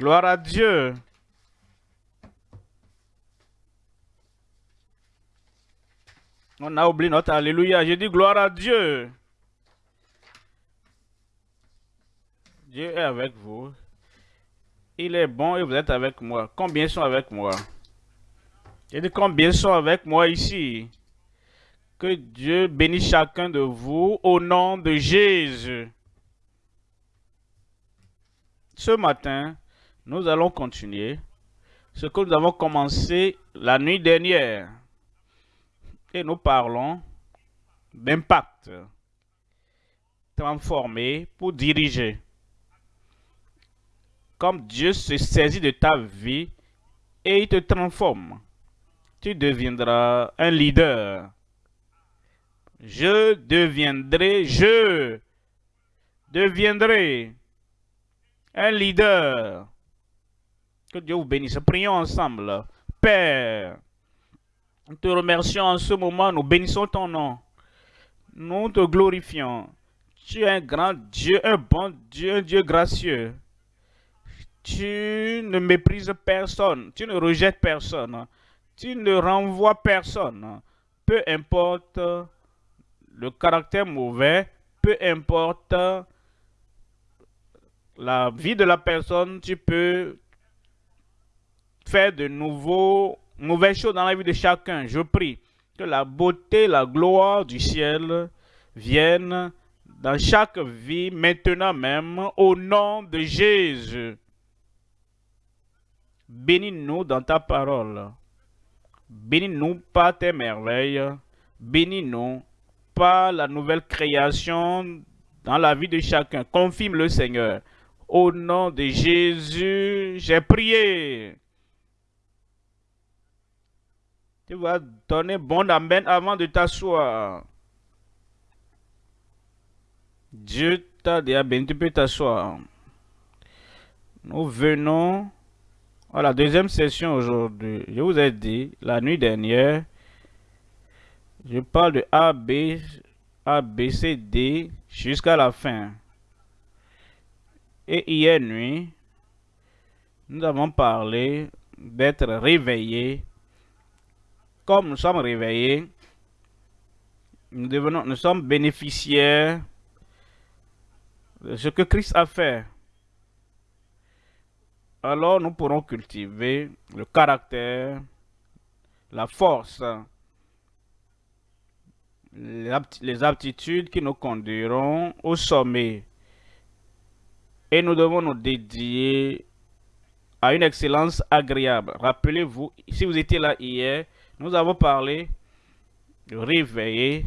Gloire à Dieu. On a oublié notre Alléluia. Je dis gloire à Dieu. Dieu est avec vous. Il est bon et vous êtes avec moi. Combien sont avec moi? Je dis combien sont avec moi ici? Que Dieu bénisse chacun de vous au nom de Jésus. Ce matin, nous allons continuer ce que nous avons commencé la nuit dernière et nous parlons d'impact transformé pour diriger. Comme Dieu se saisit de ta vie et il te transforme, tu deviendras un leader. Je deviendrai, je deviendrai un leader. Que Dieu vous bénisse. Prions ensemble. Père, nous te remercions en ce moment, nous bénissons ton nom. Nous te glorifions. Tu es un grand Dieu, un bon Dieu, un Dieu gracieux. Tu ne méprises personne, tu ne rejettes personne, tu ne renvoies personne. Peu importe le caractère mauvais, peu importe la vie de la personne, tu peux faire de nouveaux mauvaises choses dans la vie de chacun. Je prie que la beauté, la gloire du ciel viennent dans chaque vie, maintenant même, au nom de Jésus. Bénis-nous dans ta parole. Bénis-nous par tes merveilles. Bénis-nous par la nouvelle création dans la vie de chacun. Confirme le Seigneur. Au nom de Jésus, j'ai prié. Tu vas donner bon amen avant de t'asseoir. Dieu t'a déjà béni, tu peux t'asseoir. Nous venons à la deuxième session aujourd'hui. Je vous ai dit, la nuit dernière, je parle de A, B, A, B, C, D jusqu'à la fin. Et hier nuit, nous avons parlé d'être réveillé comme nous sommes réveillés, nous, devenons, nous sommes bénéficiaires de ce que Christ a fait. Alors nous pourrons cultiver le caractère, la force, les aptitudes qui nous conduiront au sommet. Et nous devons nous dédier à une excellence agréable. Rappelez-vous, si vous étiez là hier, nous avons parlé de réveiller,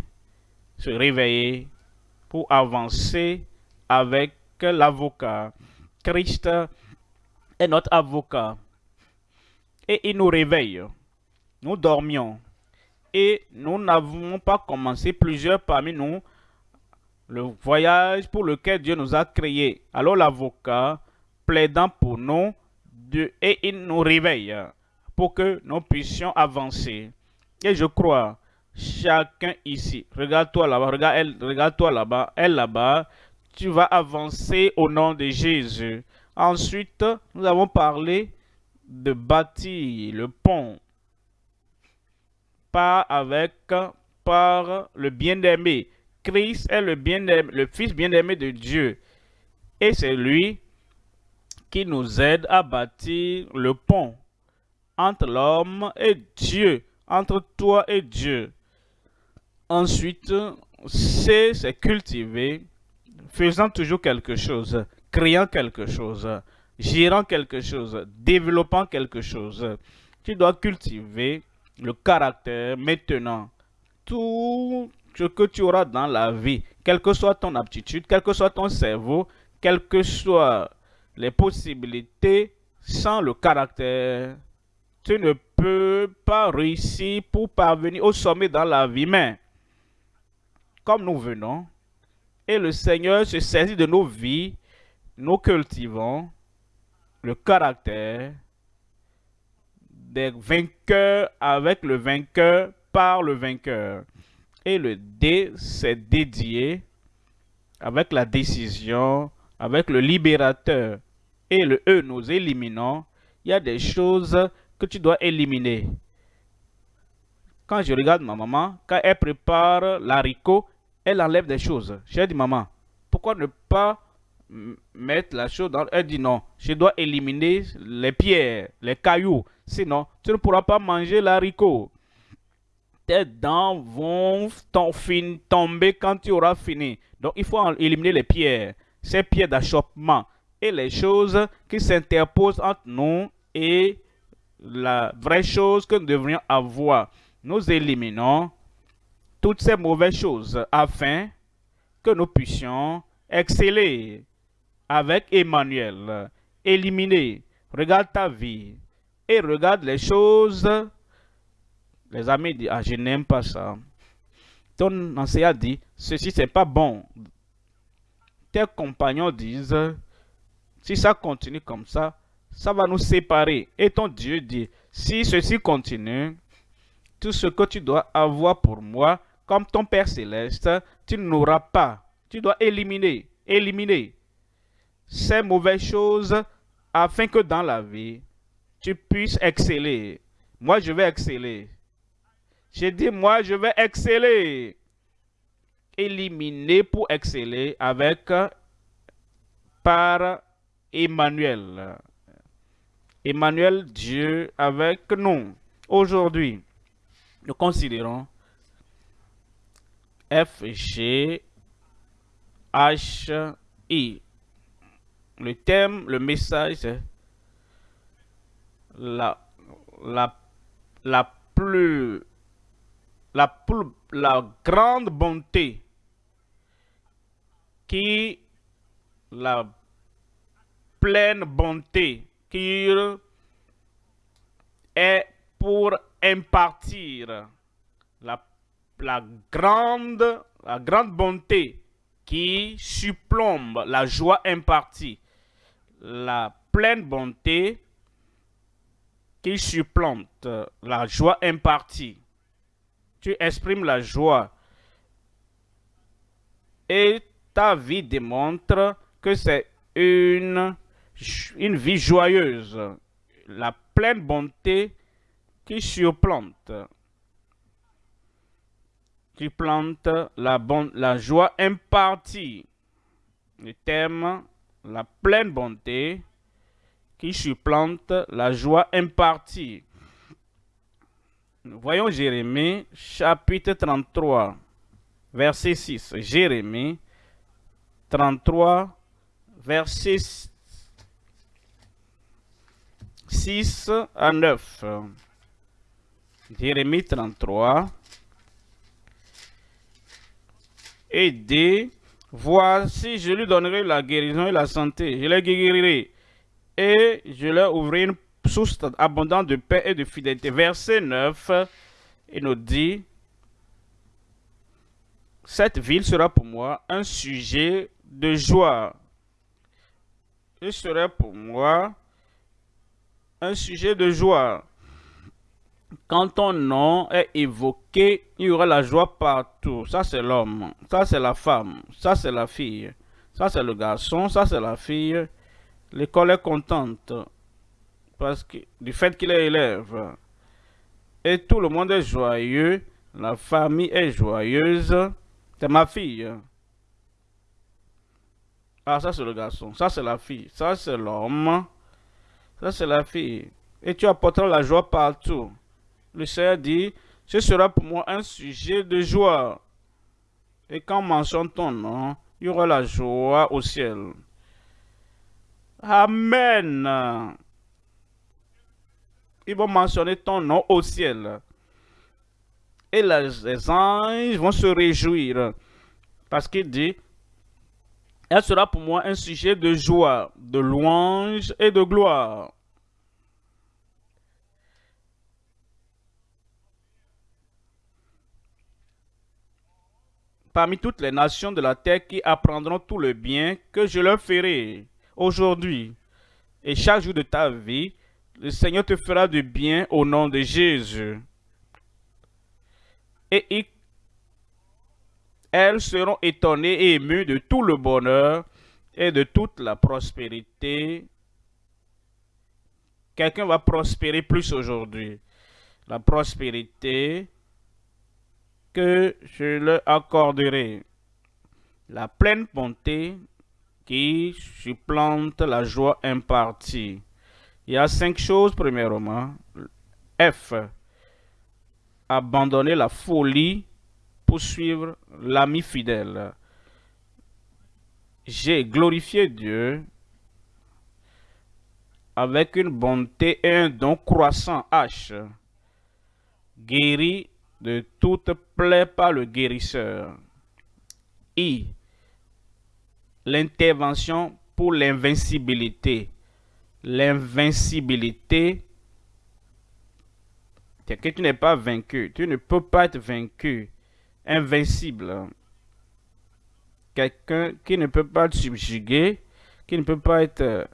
se réveiller pour avancer avec l'avocat. Christ est notre avocat. Et il nous réveille. Nous dormions. Et nous n'avons pas commencé plusieurs parmi nous le voyage pour lequel Dieu nous a créés. Alors l'avocat, plaidant pour nous, et il nous réveille pour que nous puissions avancer. Et je crois, chacun ici, regarde-toi là-bas, regarde-toi là-bas, elle là-bas, tu vas avancer au nom de Jésus. Ensuite, nous avons parlé de bâtir le pont par avec par le bien-aimé. Christ est le fils bien-aimé de Dieu. Et c'est lui qui nous aide à bâtir le pont entre l'homme et Dieu, entre toi et Dieu. Ensuite, c'est cultiver, faisant toujours quelque chose, créant quelque chose, gérant quelque chose, développant quelque chose. Tu dois cultiver le caractère maintenant. Tout ce que tu auras dans la vie, quelle que soit ton aptitude, quel que soit ton cerveau, quelles que soient les possibilités, sans le caractère, tu ne peux pas réussir pour parvenir au sommet dans la vie. Mais, comme nous venons, et le Seigneur se saisit de nos vies, nous cultivons le caractère des vainqueurs avec le vainqueur par le vainqueur. Et le D, c'est dédié avec la décision, avec le libérateur. et le E, nous éliminons, il y a des choses que tu dois éliminer. Quand je regarde ma maman, quand elle prépare l'haricot, elle enlève des choses. J'ai dit, maman, pourquoi ne pas mettre la chose dans... Elle dit non, je dois éliminer les pierres, les cailloux. Sinon, tu ne pourras pas manger l'haricot. Tes dents vont tomber quand tu auras fini. Donc, il faut éliminer les pierres, ces pierres d'achoppement et les choses qui s'interposent entre nous et la vraie chose que nous devrions avoir. Nous éliminons toutes ces mauvaises choses afin que nous puissions exceller avec Emmanuel. Éliminer. Regarde ta vie et regarde les choses. Les amis disent, ah, je n'aime pas ça. Ton enseignant dit, ceci c'est pas bon. Tes compagnons disent, si ça continue comme ça, ça va nous séparer. Et ton Dieu dit, si ceci continue, tout ce que tu dois avoir pour moi, comme ton Père Céleste, tu n'auras pas. Tu dois éliminer, éliminer ces mauvaises choses afin que dans la vie, tu puisses exceller. Moi, je vais exceller. J'ai dit, moi, je vais exceller. Éliminer pour exceller avec par Emmanuel. Emmanuel, Dieu avec nous. Aujourd'hui, nous considérons F, G, H, I. Le thème, le message, la, la, la plus, la plus, la grande bonté qui, la pleine bonté est pour impartir la, grande, la grande bonté qui surplombe la joie impartie. La pleine bonté qui supplante la joie impartie. Tu exprimes la joie et ta vie démontre que c'est une, une vie joyeuse. La pleine bonté qui surplante, qui plante la, joie impartie. Le thème, la pleine bonté qui supplante la joie impartie. voyons Jérémie chapitre 33, verset 6. Jérémie 33, verset 6 à 9. Jérémie 33. Et dit, voici, je lui donnerai la guérison et la santé. Je les guérirai et je leur ouvrirai une source abondante de paix et de fidélité. Verset 9, il nous dit, cette ville sera pour moi un sujet de joie. Il sera pour moi un sujet de joie. Quand ton nom est évoqué, il y aura la joie partout. Ça, c'est l'homme. Ça, c'est la femme. Ça, c'est la fille. Ça, c'est le garçon. Ça, c'est la fille. L'école est contente parce que du fait qu'il est élève. Et tout le monde est joyeux. La famille est joyeuse. C'est ma fille. Ah, ça c'est le garçon. Ça c'est la fille. Ça c'est l'homme. Ça c'est la fille. Et tu apporteras la joie partout. Le Seigneur dit, ce sera pour moi un sujet de joie. Et quand on mentionne ton nom, il y aura la joie au ciel. Amen. Ils vont mentionner ton nom au ciel. Et les anges vont se réjouir. Parce qu'il dit, elle sera pour moi un sujet de joie, de louange et de gloire. parmi toutes les nations de la terre qui apprendront tout le bien que je leur ferai aujourd'hui. Et chaque jour de ta vie, le Seigneur te fera du bien au nom de Jésus. Elles seront étonnées et émues de tout le bonheur et de toute la prospérité quelqu'un va prospérer plus aujourd'hui. La prospérité que je leur accorderai. La pleine bonté qui supplante la joie impartie. Il y a cinq choses, premièrement. F. Abandonner la folie pour suivre l'ami fidèle. J'ai glorifié Dieu avec une bonté et un don croissant H, guéri de toute plaie par le guérisseur. I. L'intervention pour l'invincibilité. L'invincibilité, c'est que tu n'es pas vaincu. Tu ne peux pas être vaincu. Invincible. Quelqu'un qui ne peut pas être subjugué, qui ne peut pas être euh,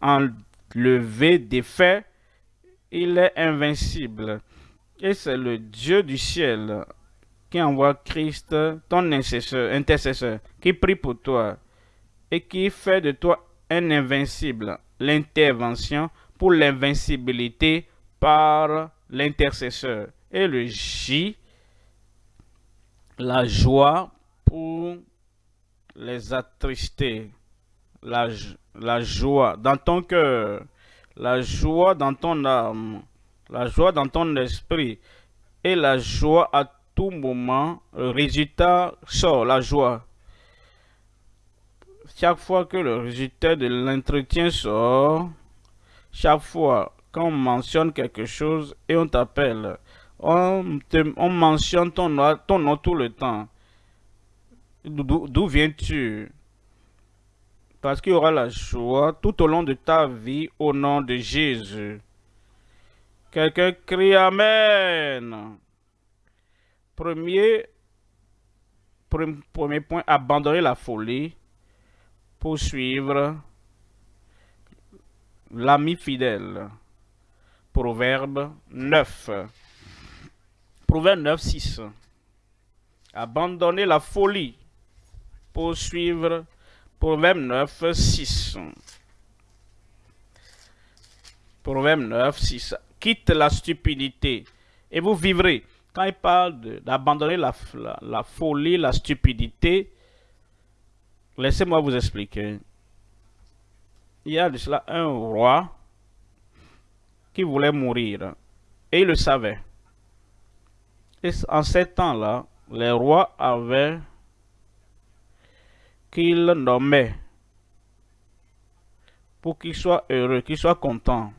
enlevé, défait, il est invincible. Et c'est le Dieu du ciel qui envoie Christ, ton intercesseur, intercesseur, qui prie pour toi et qui fait de toi un invincible. L'intervention pour l'invincibilité par l'intercesseur. Et le J, la joie pour les attrister. La, la joie dans ton cœur, la joie dans ton âme, la joie dans ton esprit et la joie à tout moment, le résultat sort, la joie. Chaque fois que le résultat de l'entretien sort, chaque fois qu'on mentionne quelque chose et on t'appelle, on, on, mentionne ton nom, ton nom tout le temps. D'où viens-tu? Parce qu'il y aura la joie tout au long de ta vie au nom de Jésus. Quelqu'un crie Amen. Premier, premier point, abandonner la folie pour suivre l'ami fidèle. Proverbe 9. Proverbe 9, 6. Abandonner la folie pour suivre Proverbe 9, 6. Proverbe 9, 6 quitte la stupidité et vous vivrez. Quand il parle d'abandonner la, la, folie, la stupidité, laissez-moi vous expliquer. Il y a de cela un roi qui voulait mourir et il le savait. Et en ces temps-là, les rois avaient qu'il nommait pour qu'il soit heureux, qu'il soit content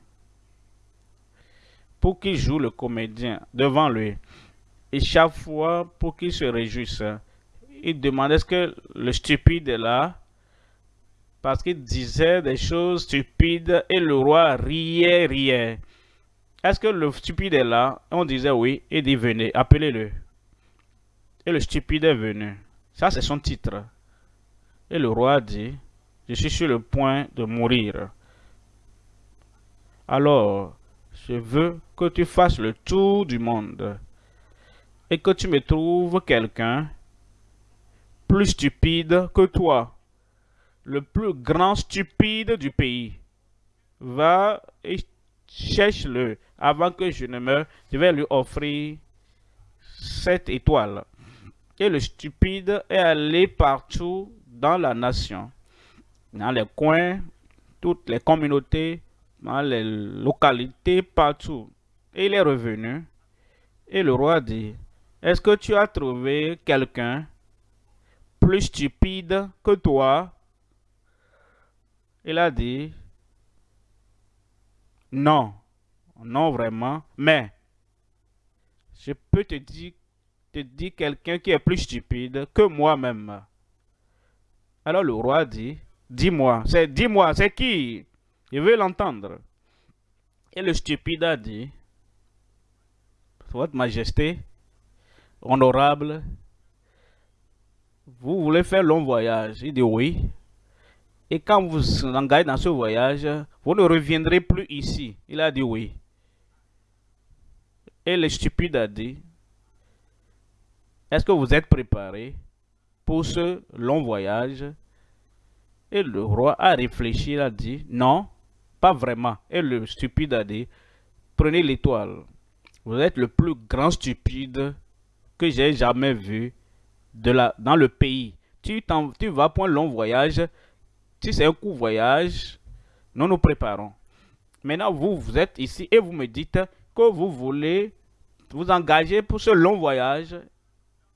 pour qu'il joue le comédien devant lui. Et chaque fois, pour qu'il se réjouisse, il demandait est-ce que le stupide est là parce qu'il disait des choses stupides et le roi riait, riait. Est-ce que le stupide est là? On disait oui, il dit venez, appelez-le. Et le stupide est venu. Ça, c'est son titre. Et le roi dit, je suis sur le point de mourir. Alors, je veux que tu fasses le tour du monde et que tu me trouves quelqu'un plus stupide que toi, le plus grand stupide du pays. Va et cherche-le avant que je ne meure. Je vais lui offrir cette étoile. Et le stupide est allé partout dans la nation, dans les coins, toutes les communautés, dans les localités partout. Et il est revenu. Et le roi dit, est-ce que tu as trouvé quelqu'un plus stupide que toi? Il a dit, non, non vraiment, mais je peux te dire, te dire quelqu'un qui est plus stupide que moi-même. Alors le roi dit, dis-moi, c'est dis-moi, c'est qui? Je veux l'entendre. Et le stupide a dit, Votre Majesté, honorable, vous voulez faire long voyage? Il dit oui. Et quand vous engagez dans ce voyage, vous ne reviendrez plus ici. Il a dit oui. Et le stupide a dit, est-ce que vous êtes préparé pour ce long voyage? Et le roi a réfléchi, a dit, non, pas vraiment. Et le stupide a dit, prenez l'étoile. Vous êtes le plus grand stupide que j'ai jamais vu de la, dans le pays. Tu, tu vas pour un long voyage. Si c'est un court voyage, nous nous préparons. Maintenant, vous, vous êtes ici et vous me dites que vous voulez vous engager pour ce long voyage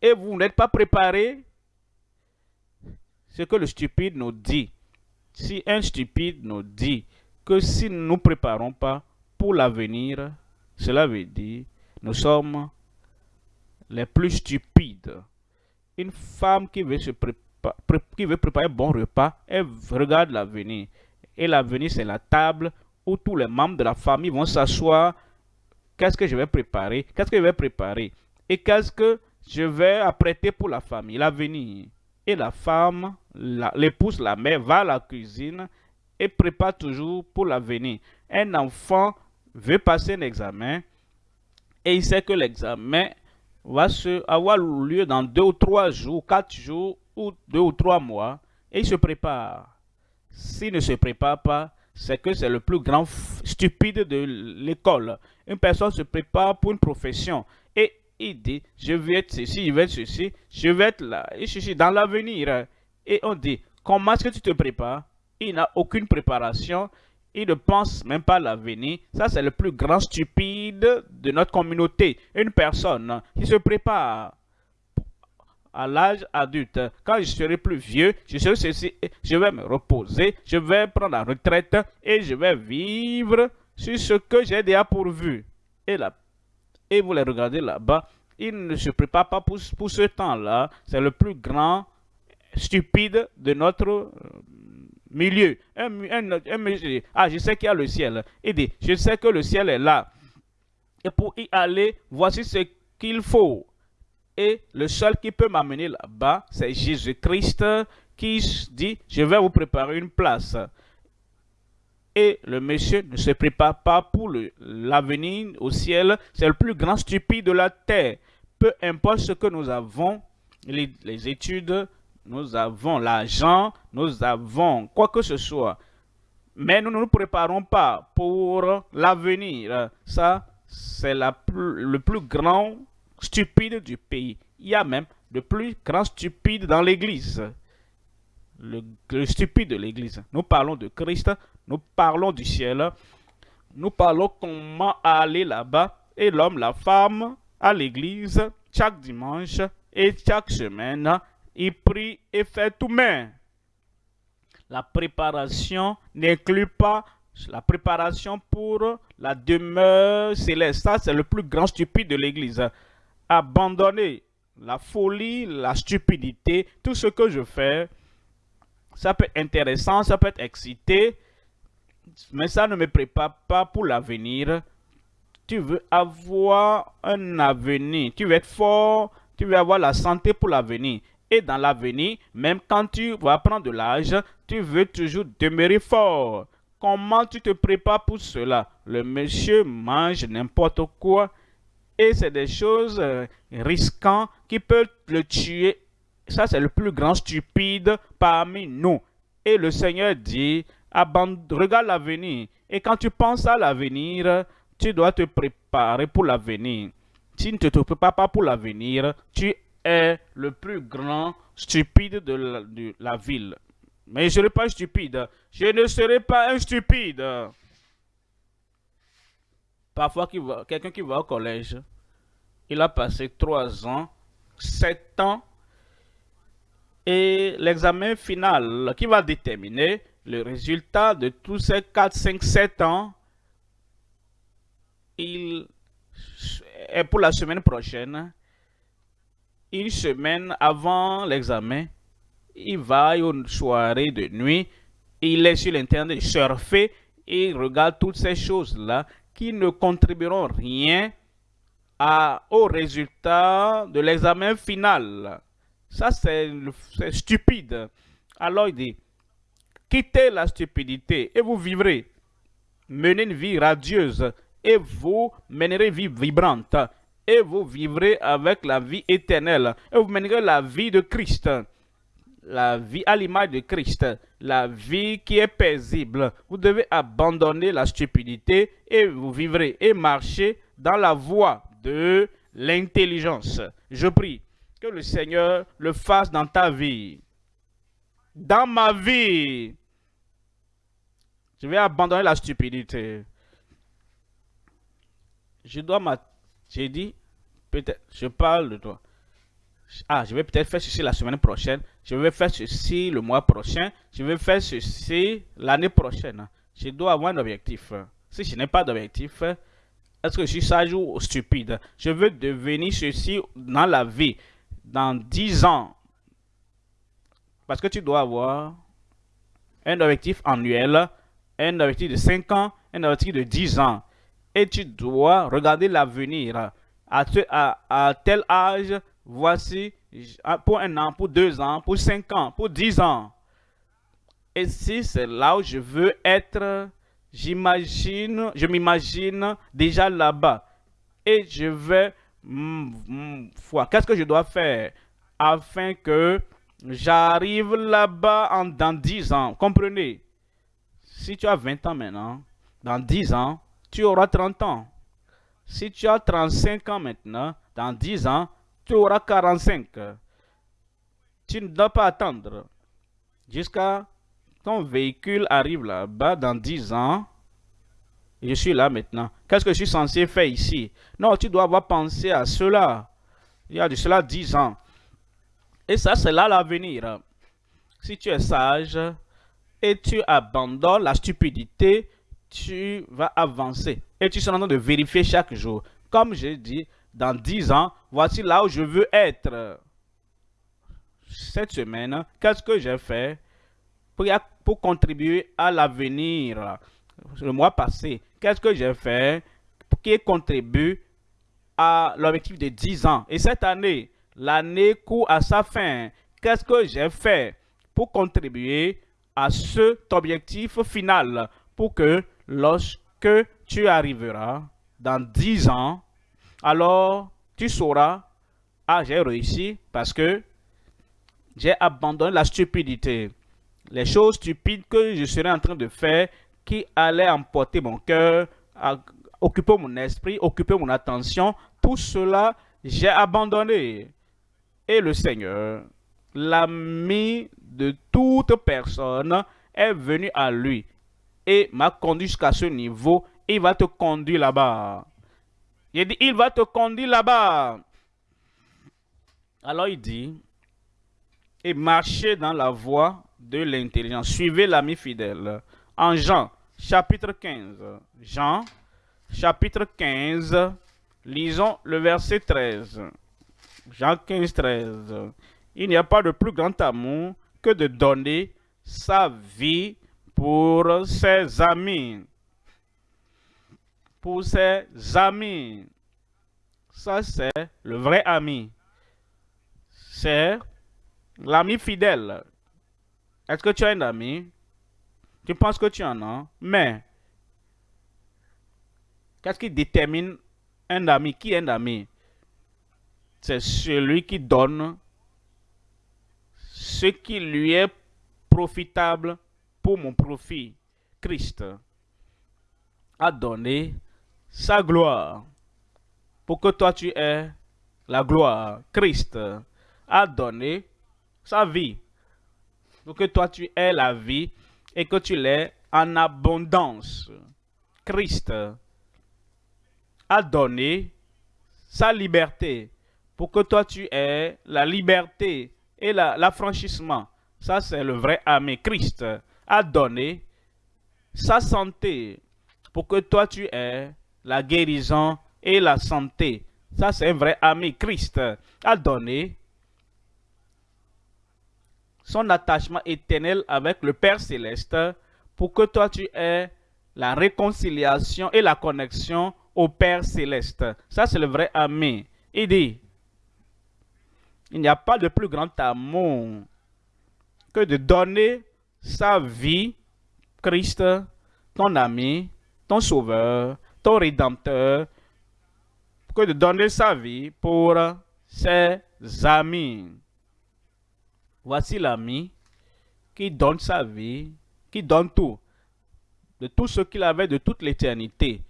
et vous n'êtes pas préparé. Ce que le stupide nous dit. Si un stupide nous dit que si nous ne nous préparons pas pour l'avenir, cela veut dire nous sommes les plus stupides. Une femme qui qui veut préparer un bon repas, elle regarde l'avenir. Et l'avenir, c'est la table où tous les membres de la famille vont s'asseoir. Qu'est-ce que je vais préparer Qu'est-ce que je vais préparer Et qu'est-ce que je vais apprêter pour la famille, l'avenir Et la femme, l'épouse, la, mère, va à la cuisine et prépare toujours pour l'avenir. Un enfant veut passer un examen et il sait que l'examen va se, avoir lieu dans deux ou trois jours, quatre jours ou deux ou trois mois et il se prépare. S'il ne se prépare pas, c'est que c'est le plus grand stupide de l'école. Une personne se prépare pour une profession et il dit, je vais être ceci, je vais être ceci, je vais être là, et ceci, dans l'avenir. Et on dit, comment est-ce que tu te prépares? Il n'a aucune préparation, il ne pense même pas à l'avenir. Ça, c'est le plus grand stupide de notre communauté. Une personne qui se prépare à l'âge adulte. Quand je serai plus vieux, je vais me reposer, je vais prendre la retraite et je vais vivre sur ce que j'ai déjà pourvu. Et, là, et vous les regardez là-bas, il ne se prépare pas pour, ce temps-là. C'est le plus grand stupide de notre euh, milieu. Un, ah, je sais qu'il y a le ciel. Il dit, je sais que le ciel est là. Et pour y aller, voici ce qu'il faut. Et le seul qui peut m'amener là-bas, c'est Jésus-Christ qui dit, je vais vous préparer une place. Et le monsieur ne se prépare pas pour l'avenir au ciel. C'est le plus grand stupide de la terre. Peu importe ce que nous avons, les, études, nous avons l'argent, nous avons quoi que ce soit. Mais nous ne nous préparons pas pour l'avenir. Ça, c'est le plus grand stupide du pays. Il y a même de plus grands stupides dans l'église. Le, stupide de l'église. Nous parlons de Christ, nous parlons du ciel, nous parlons comment aller là-bas. Et l'homme, la femme, à l'église, chaque dimanche et chaque semaine, il prie et fait tout main. La préparation n'inclut pas la préparation pour la demeure céleste. Ça, c'est le plus grand stupide de l'église abandonner la folie, la stupidité, tout ce que je fais, ça peut être intéressant, ça peut être excité, mais ça ne me prépare pas pour l'avenir. Tu veux avoir un avenir, tu veux être fort, tu veux avoir la santé pour l'avenir. Et dans l'avenir, même quand tu vas prendre de l'âge, tu veux toujours demeurer fort. Comment tu te prépares pour cela? Le monsieur mange n'importe quoi, et c'est des choses euh, risquantes qui peuvent le tuer. Ça, c'est le plus grand stupide parmi nous. Et le Seigneur dit, regarde l'avenir. Et quand tu penses à l'avenir, tu dois te préparer pour l'avenir. Si tu ne te prépares pas pour l'avenir, tu es le plus grand stupide de la, de la ville. Mais je ne serai pas stupide. Je ne serai pas un stupide. Parfois, quelqu'un qui va au collège, il a passé trois ans, sept ans, et l'examen final qui va déterminer le résultat de tous ces 4, 5, 7 ans, il est pour la semaine prochaine, une semaine avant l'examen, il va à une soirée de nuit, il est sur l'internet surfer il regarde toutes ces choses-là qui ne contribueront rien au résultat de l'examen final. Ça, c'est stupide. Alors il dit, quittez la stupidité et vous vivrez. Menez une vie radieuse et vous mènerez une vie vibrante. Et vous vivrez avec la vie éternelle. Et vous mènerez la vie de Christ. La vie à l'image de Christ, la vie qui est paisible. Vous devez abandonner la stupidité et vous vivrez et marcher dans la voie de l'intelligence. Je prie que le Seigneur le fasse dans ta vie. Dans ma vie, je vais abandonner la stupidité. Je dois ma... J'ai dit, peut-être, je parle de toi. Ah, je vais peut-être faire ceci la semaine prochaine. Je vais faire ceci le mois prochain. Je vais faire ceci l'année prochaine. Je dois avoir un objectif. Si je n'ai pas d'objectif, est-ce que je suis sage ou stupide? Je veux devenir ceci dans la vie, dans 10 ans. Parce que tu dois avoir un objectif annuel, un objectif de 5 ans, un objectif de 10 ans. Et tu dois regarder l'avenir. À, à, tel âge, voici pour un an, pour deux ans, pour cinq ans, pour dix ans. Et si c'est là où je veux être, j'imagine, je m'imagine déjà là-bas. Et je vais mm, mm, qu'est-ce que je dois faire afin que j'arrive là-bas dans 10 ans? Comprenez? Si tu as 20 ans maintenant, dans 10 ans, tu auras 30 ans. Si tu as 35 ans maintenant, dans 10 ans, tu auras 45. Tu ne dois pas attendre jusqu'à ton véhicule arrive là-bas dans 10 ans. Je suis là maintenant. Qu'est-ce que je suis censé faire ici? Non, tu dois avoir pensé à cela. Il y a de cela 10 ans. Et ça, c'est là l'avenir. Si tu es sage et tu abandonnes la stupidité, tu vas avancer. Et tu seras en train de vérifier chaque jour. Comme j'ai dit, dans 10 ans, voici là où je veux être. Cette semaine, qu'est-ce que j'ai fait pour, contribuer à l'avenir? Le mois passé, qu'est-ce que j'ai fait pour qui contribue à l'objectif de 10 ans? Et cette année, l'année court à sa fin. Qu'est-ce que j'ai fait pour contribuer à cet objectif final pour que lorsque tu arriveras dans 10 ans, alors tu sauras, ah j'ai réussi parce que j'ai abandonné la stupidité. Les choses stupides que je serais en train de faire qui allaient emporter mon cœur, occuper mon esprit, occuper mon attention, tout cela, j'ai abandonné. Et le Seigneur, l'ami de toute personne, est venu à lui et m'a conduit jusqu'à ce niveau. Il va te conduire là-bas. Il dit, il va te conduire là-bas. Alors il dit, et marchez dans la voie de l'intelligence. Suivez l'ami fidèle. En Jean, chapitre 15. Jean, chapitre 15, lisons le verset 13. Jean 15, 13. Il n'y a pas de plus grand amour que de donner sa vie pour ses amis. Pour ses amis. Ça, c'est le vrai ami. C'est l'ami fidèle. Est-ce que tu as un ami? Tu penses que tu en as, mais qu'est-ce qui détermine un ami? Qui est un ami? C'est celui qui donne ce qui lui est profitable pour mon profit. Christ a donné sa gloire pour que toi tu aies la gloire. Christ a donné sa vie pour que toi tu aies la vie et que tu l'aies en abondance. Christ a donné sa liberté pour que toi tu aies la liberté et l'affranchissement. Ça, c'est le vrai ami. Christ a donné sa santé pour que toi tu aies la guérison et la santé. Ça, c'est un vrai ami. Christ a donné son attachement éternel avec le Père céleste pour que toi tu aies la réconciliation et la connexion au Père céleste. Ça, c'est le vrai ami. Il dit, il n'y a pas de plus grand amour que de donner sa vie, Christ, ton ami, ton sauveur, ton rédempteur, que de donner sa vie pour ses amis? Voici l'ami qui donne sa vie, qui donne tout, de tout ce qu'il avait de toute l'éternité,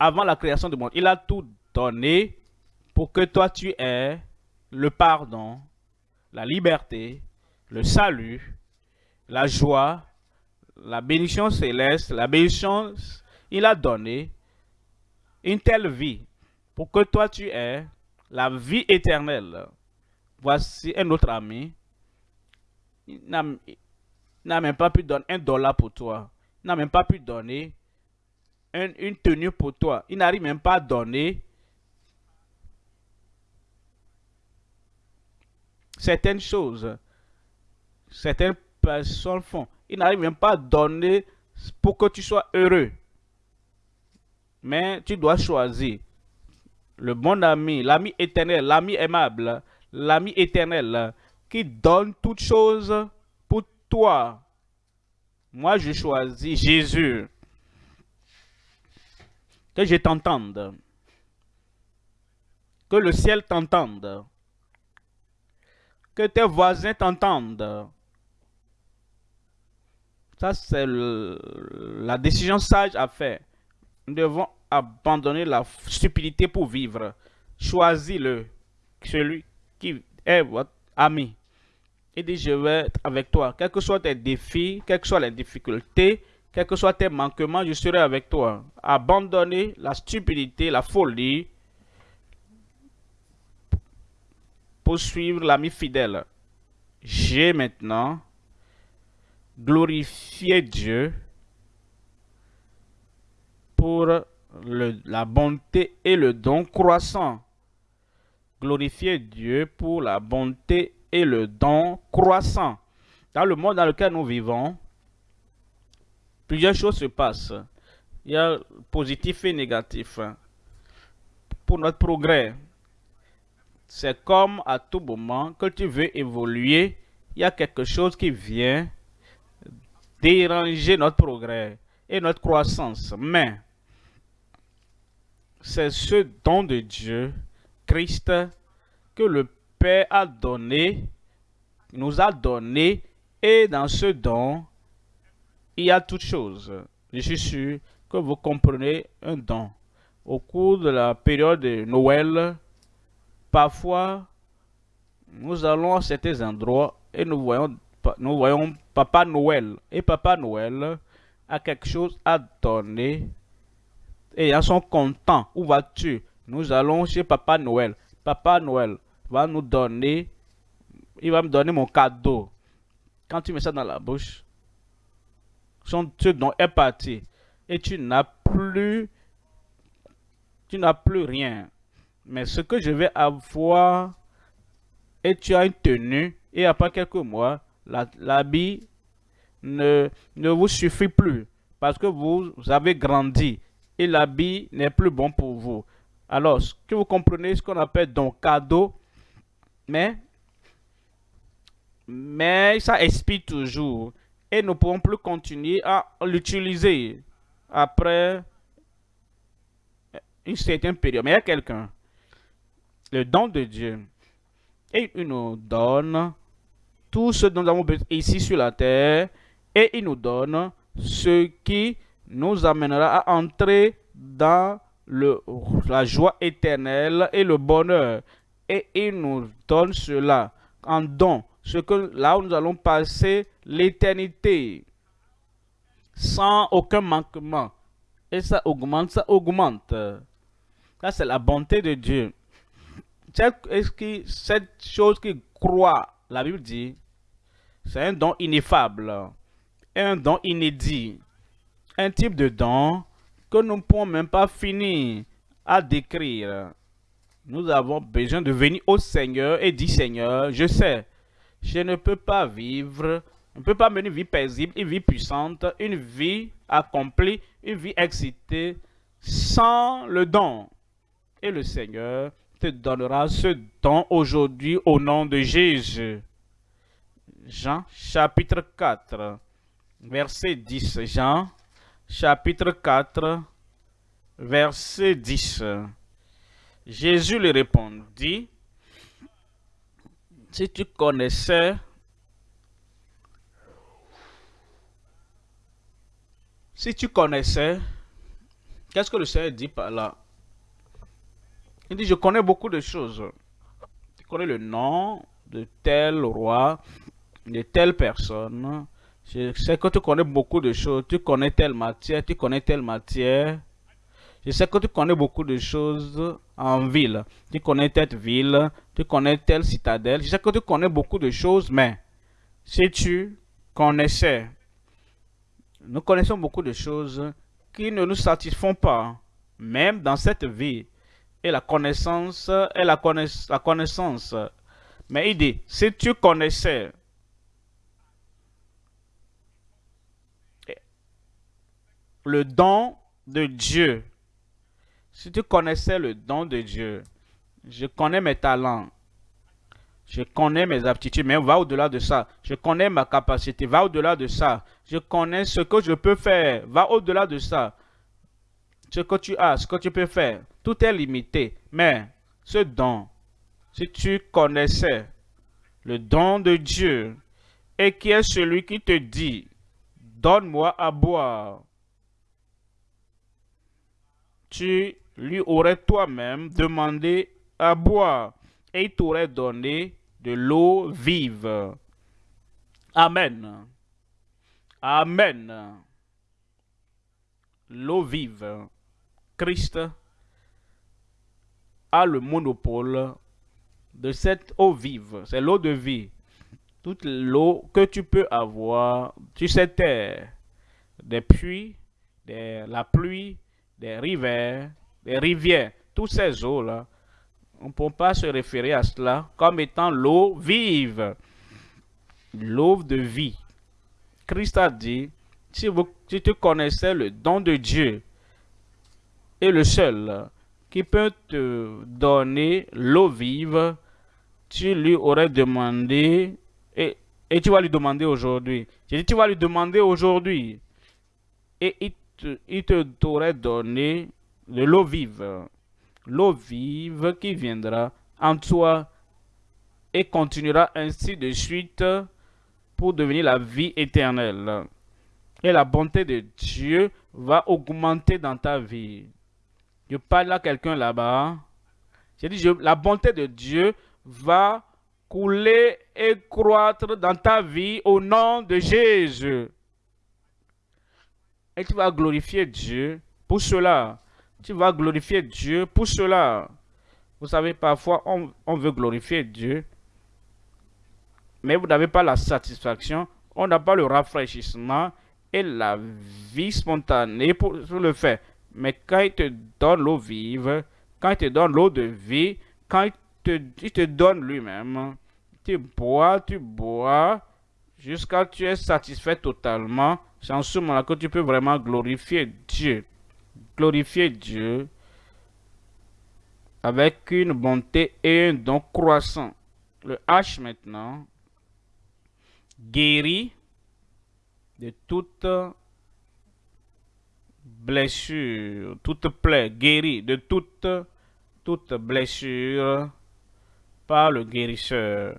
avant la création du monde. Il a tout donné pour que toi tu aies le pardon, la liberté, le salut, la joie, la bénédiction céleste, la bénédiction, il a donné une telle vie pour que toi tu aies la vie éternelle. Voici un autre ami. Il n'a même pas pu donner un dollar pour toi. Il n'a même pas pu donner une tenue pour toi. Il n'arrive même pas à donner certaines choses. Certaines personnes font. Il n'arrive même pas à donner pour que tu sois heureux. Mais tu dois choisir le bon ami, l'ami éternel, l'ami aimable, l'ami éternel qui donne toutes choses pour toi. Moi, je choisis Jésus. Que je t'entende. Que le ciel t'entende. Que tes voisins t'entendent. Ça, c'est la décision sage à faire. Nous devons abandonner la stupidité pour vivre. Choisis-le, celui qui est votre ami. Et dis, je vais être avec toi. Quels que soient tes défis, quelles que soient les difficultés, quels que soient tes manquements, je serai avec toi. Abandonnez la stupidité, la folie, pour suivre l'ami fidèle. J'ai maintenant glorifié Dieu pour la bonté et le don croissant. Glorifier Dieu pour la bonté et le don croissant. Dans le monde dans lequel nous vivons, plusieurs choses se passent. Il y a positif et négatif. Pour notre progrès, c'est comme à tout moment que tu veux évoluer, il y a quelque chose qui vient déranger notre progrès et notre croissance. Mais c'est ce don de Dieu, Christ, que le Père a donné, nous a donné, et dans ce don, il y a toutes choses. Je suis sûr que vous comprenez un don. Au cours de la période de Noël, parfois, nous allons à certains endroits et nous voyons, nous voyons Papa Noël. Et Papa Noël a quelque chose à donner et ils sont contents. Où vas-tu? Nous allons chez Papa Noël. Papa Noël va nous donner, il va me donner mon cadeau. Quand tu mets ça dans la bouche, son, ce don est parti. Et tu n'as plus, tu n'as plus rien. Mais ce que je vais avoir, et tu as une tenue, et après quelques mois, l'habit ne, ne vous suffit plus parce que vous avez grandi et l'habit n'est plus bon pour vous. Alors, ce que vous comprenez, ce qu'on appelle donc cadeau, mais, mais ça expire toujours. Et nous ne pouvons plus continuer à l'utiliser après une certaine période. Mais il y a quelqu'un, le don de Dieu, et il nous donne tout ce dont nous avons besoin ici sur la terre, et il nous donne ce qui nous amènera à entrer dans le, la joie éternelle et le bonheur. Et il nous donne cela en don, ce que là où nous allons passer l'éternité sans aucun manquement. Et ça augmente, ça augmente. Ça, c'est la bonté de Dieu. Cette, cette chose qui croit, la Bible dit, c'est un don ineffable, un don inédit un type de don que nous ne pouvons même pas finir à décrire. Nous avons besoin de venir au Seigneur et dire Seigneur, je sais, je ne peux pas vivre, je ne peux pas mener une vie paisible, une vie puissante, une vie accomplie, une vie excitée sans le don. Et le Seigneur te donnera ce don aujourd'hui au nom de Jésus. Jean chapitre 4, verset 10. Jean chapitre 4, verset 10. Jésus lui répondit, Si tu connaissais Si tu connaissais, qu'est-ce que le Seigneur dit par là? Il dit, je connais beaucoup de choses. Tu connais le nom de tel roi, de telle personne. Je sais que tu connais beaucoup de choses. Tu connais telle matière, tu connais telle matière. Je sais que tu connais beaucoup de choses en ville. Tu connais telle ville, tu connais telle citadelle. Je sais que tu connais beaucoup de choses, mais si tu connaissais nous connaissons beaucoup de choses qui ne nous satisfont pas, même dans cette vie. Et la connaissance est la, la connaissance. Mais il dit, si tu connaissais le don de Dieu, si tu connaissais le don de Dieu, je connais mes talents, je connais mes aptitudes, mais va au-delà de ça. Je connais ma capacité, va au-delà de ça. Je connais ce que je peux faire, va au-delà de ça. Ce que tu as, ce que tu peux faire, tout est limité. Mais ce don, si tu connaissais le don de Dieu, et qui est celui qui te dit, donne-moi à boire, tu lui aurais toi-même demandé à boire et il t'aurait donné de l'eau vive. Amen. Amen. L'eau vive. Christ a le monopole de cette eau vive. C'est l'eau de vie. Toute l'eau que tu peux avoir tu sais terre, des puits, de la pluie, des rivières, des rivières, toutes ces eaux-là on ne peut pas se référer à cela comme étant l'eau vive, l'eau de vie. Christ a dit, si, vous, si tu connaissais le don de Dieu, et le seul qui peut te donner l'eau vive, tu lui aurais demandé, et, et tu vas lui demander aujourd'hui. J'ai dit, tu vas lui demander aujourd'hui, et il il te t'aurait donné de l'eau vive l'eau vive qui viendra en toi et continuera ainsi de suite pour devenir la vie éternelle. Et la bonté de Dieu va augmenter dans ta vie. Je parle à quelqu'un là-bas. J'ai dit, la bonté de Dieu va couler et croître dans ta vie au nom de Jésus. Et tu vas glorifier Dieu pour cela tu vas glorifier Dieu pour cela. Vous savez, parfois, on, veut glorifier Dieu, mais vous n'avez pas la satisfaction, on n'a pas le rafraîchissement et la vie spontanée pour, le faire. Mais quand il te donne l'eau vive, quand il te donne l'eau de vie, quand il te, il te donne lui-même, tu bois, tu bois, jusqu'à ce que tu es satisfait totalement. C'est en ce moment-là que tu peux vraiment glorifier Dieu glorifier Dieu avec une bonté et un don croissant. Le H maintenant guérit de toute blessure, toute plaie, guérit de toute, toute blessure par le guérisseur.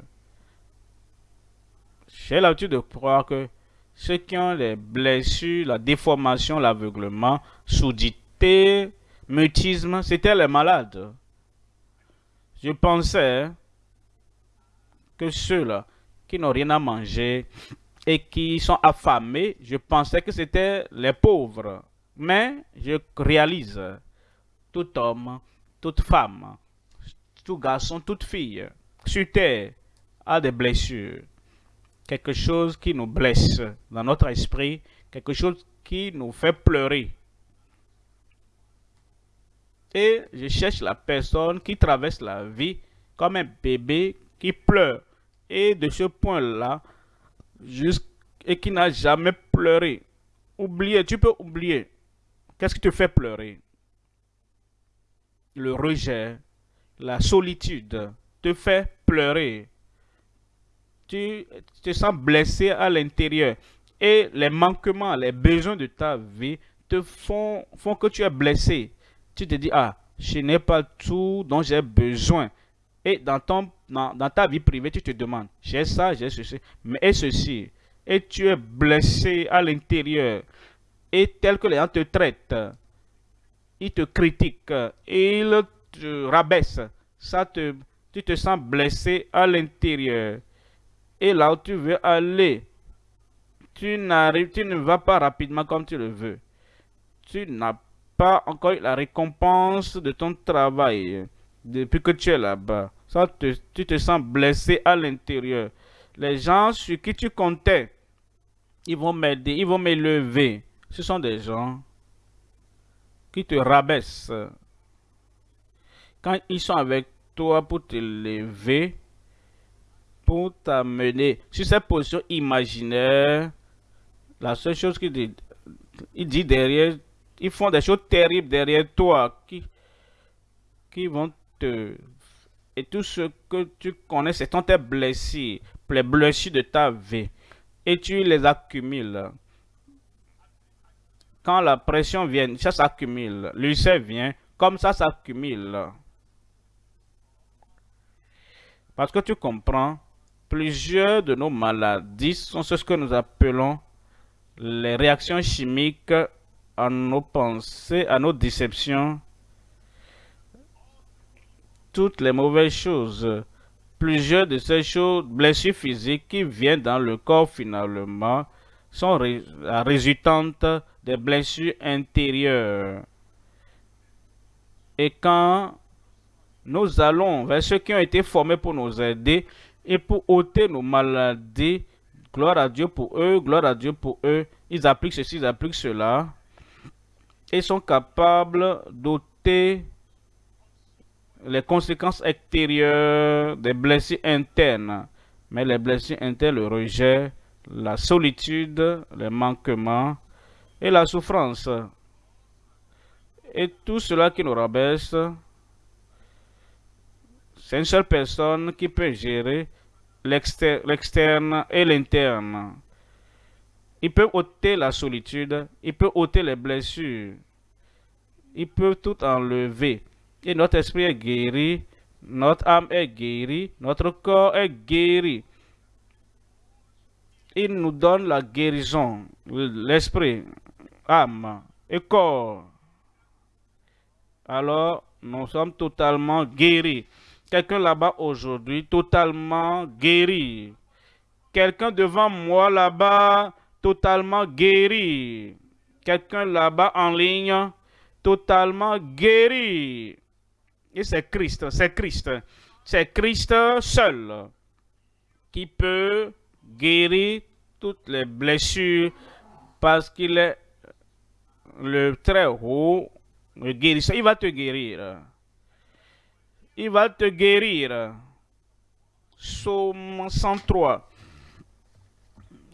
J'ai l'habitude de croire que ceux qui ont les blessures, la déformation, l'aveuglement, soudit mutisme, c'était les malades. Je pensais que ceux-là qui n'ont rien à manger et qui sont affamés, je pensais que c'était les pauvres. Mais je réalise, tout homme, toute femme, tout garçon, toute fille, sur terre, a des blessures. Quelque chose qui nous blesse dans notre esprit, quelque chose qui nous fait pleurer. Et je cherche la personne qui traverse la vie comme un bébé qui pleure. Et de ce point-là, et qui n'a jamais pleuré. Oubliez, tu peux oublier. Qu'est-ce qui te fait pleurer? Le rejet, la solitude te fait pleurer. Tu te sens blessé à l'intérieur. Et les manquements, les besoins de ta vie te font, font que tu es blessé tu te dis, ah, je n'ai pas tout dont j'ai besoin. Et dans, ton, dans, ta vie privée, tu te demandes, j'ai ça, j'ai ceci, mais et ceci? Et tu es blessé à l'intérieur. Et tel que les gens te traitent, ils te critiquent, ils te rabaissent. Ça te, tu te sens blessé à l'intérieur. Et là où tu veux aller, tu n'arrives, tu ne vas pas rapidement comme tu le veux. Tu n'as pas encore la récompense de ton travail depuis que tu es là-bas. Ça, tu te sens blessé à l'intérieur. Les gens sur qui tu comptais, ils vont m'aider, ils vont m'élever. Ce sont des gens qui te rabaissent. Quand ils sont avec toi pour te lever, pour t'amener sur cette position imaginaire, la seule chose qu'ils disent, ils disent derrière, ils font des choses terribles derrière toi qui, qui vont te... Et tout ce que tu connais, c'est ton tes blessures, les blessures de ta vie. Et tu les accumules. Quand la pression vient, ça s'accumule. L'ulcère vient, comme ça s'accumule. Parce que tu comprends, plusieurs de nos maladies sont ce que nous appelons les réactions chimiques à nos pensées, à nos déceptions, toutes les mauvaises choses. Plusieurs de ces choses, blessures physiques qui viennent dans le corps finalement, sont résultantes des blessures intérieures. Et quand nous allons vers ceux qui ont été formés pour nous aider et pour ôter nos maladies, gloire à Dieu pour eux, gloire à Dieu pour eux, ils appliquent ceci, ils appliquent cela, et sont capables d'ôter les conséquences extérieures des blessures internes. Mais les blessures internes, le rejet, la solitude, les manquements et la souffrance. Et tout cela qui nous rabaisse, c'est une seule personne qui peut gérer l'externe et l'interne. Il peut ôter la solitude, il peut ôter les blessures, il peut tout enlever. Et notre esprit est guéri, notre âme est guérie, notre corps est guéri. Il nous donne la guérison, l'esprit, âme et corps. Alors, nous sommes totalement guéris. Quelqu'un là-bas aujourd'hui, totalement guéri. Quelqu'un devant moi là-bas, totalement guéri. Quelqu'un là-bas en ligne, totalement guéri. Et c'est Christ, c'est Christ. C'est Christ seul qui peut guérir toutes les blessures parce qu'il est le très haut, guérisseur. Il va te guérir. Il va te guérir. Psaume 103.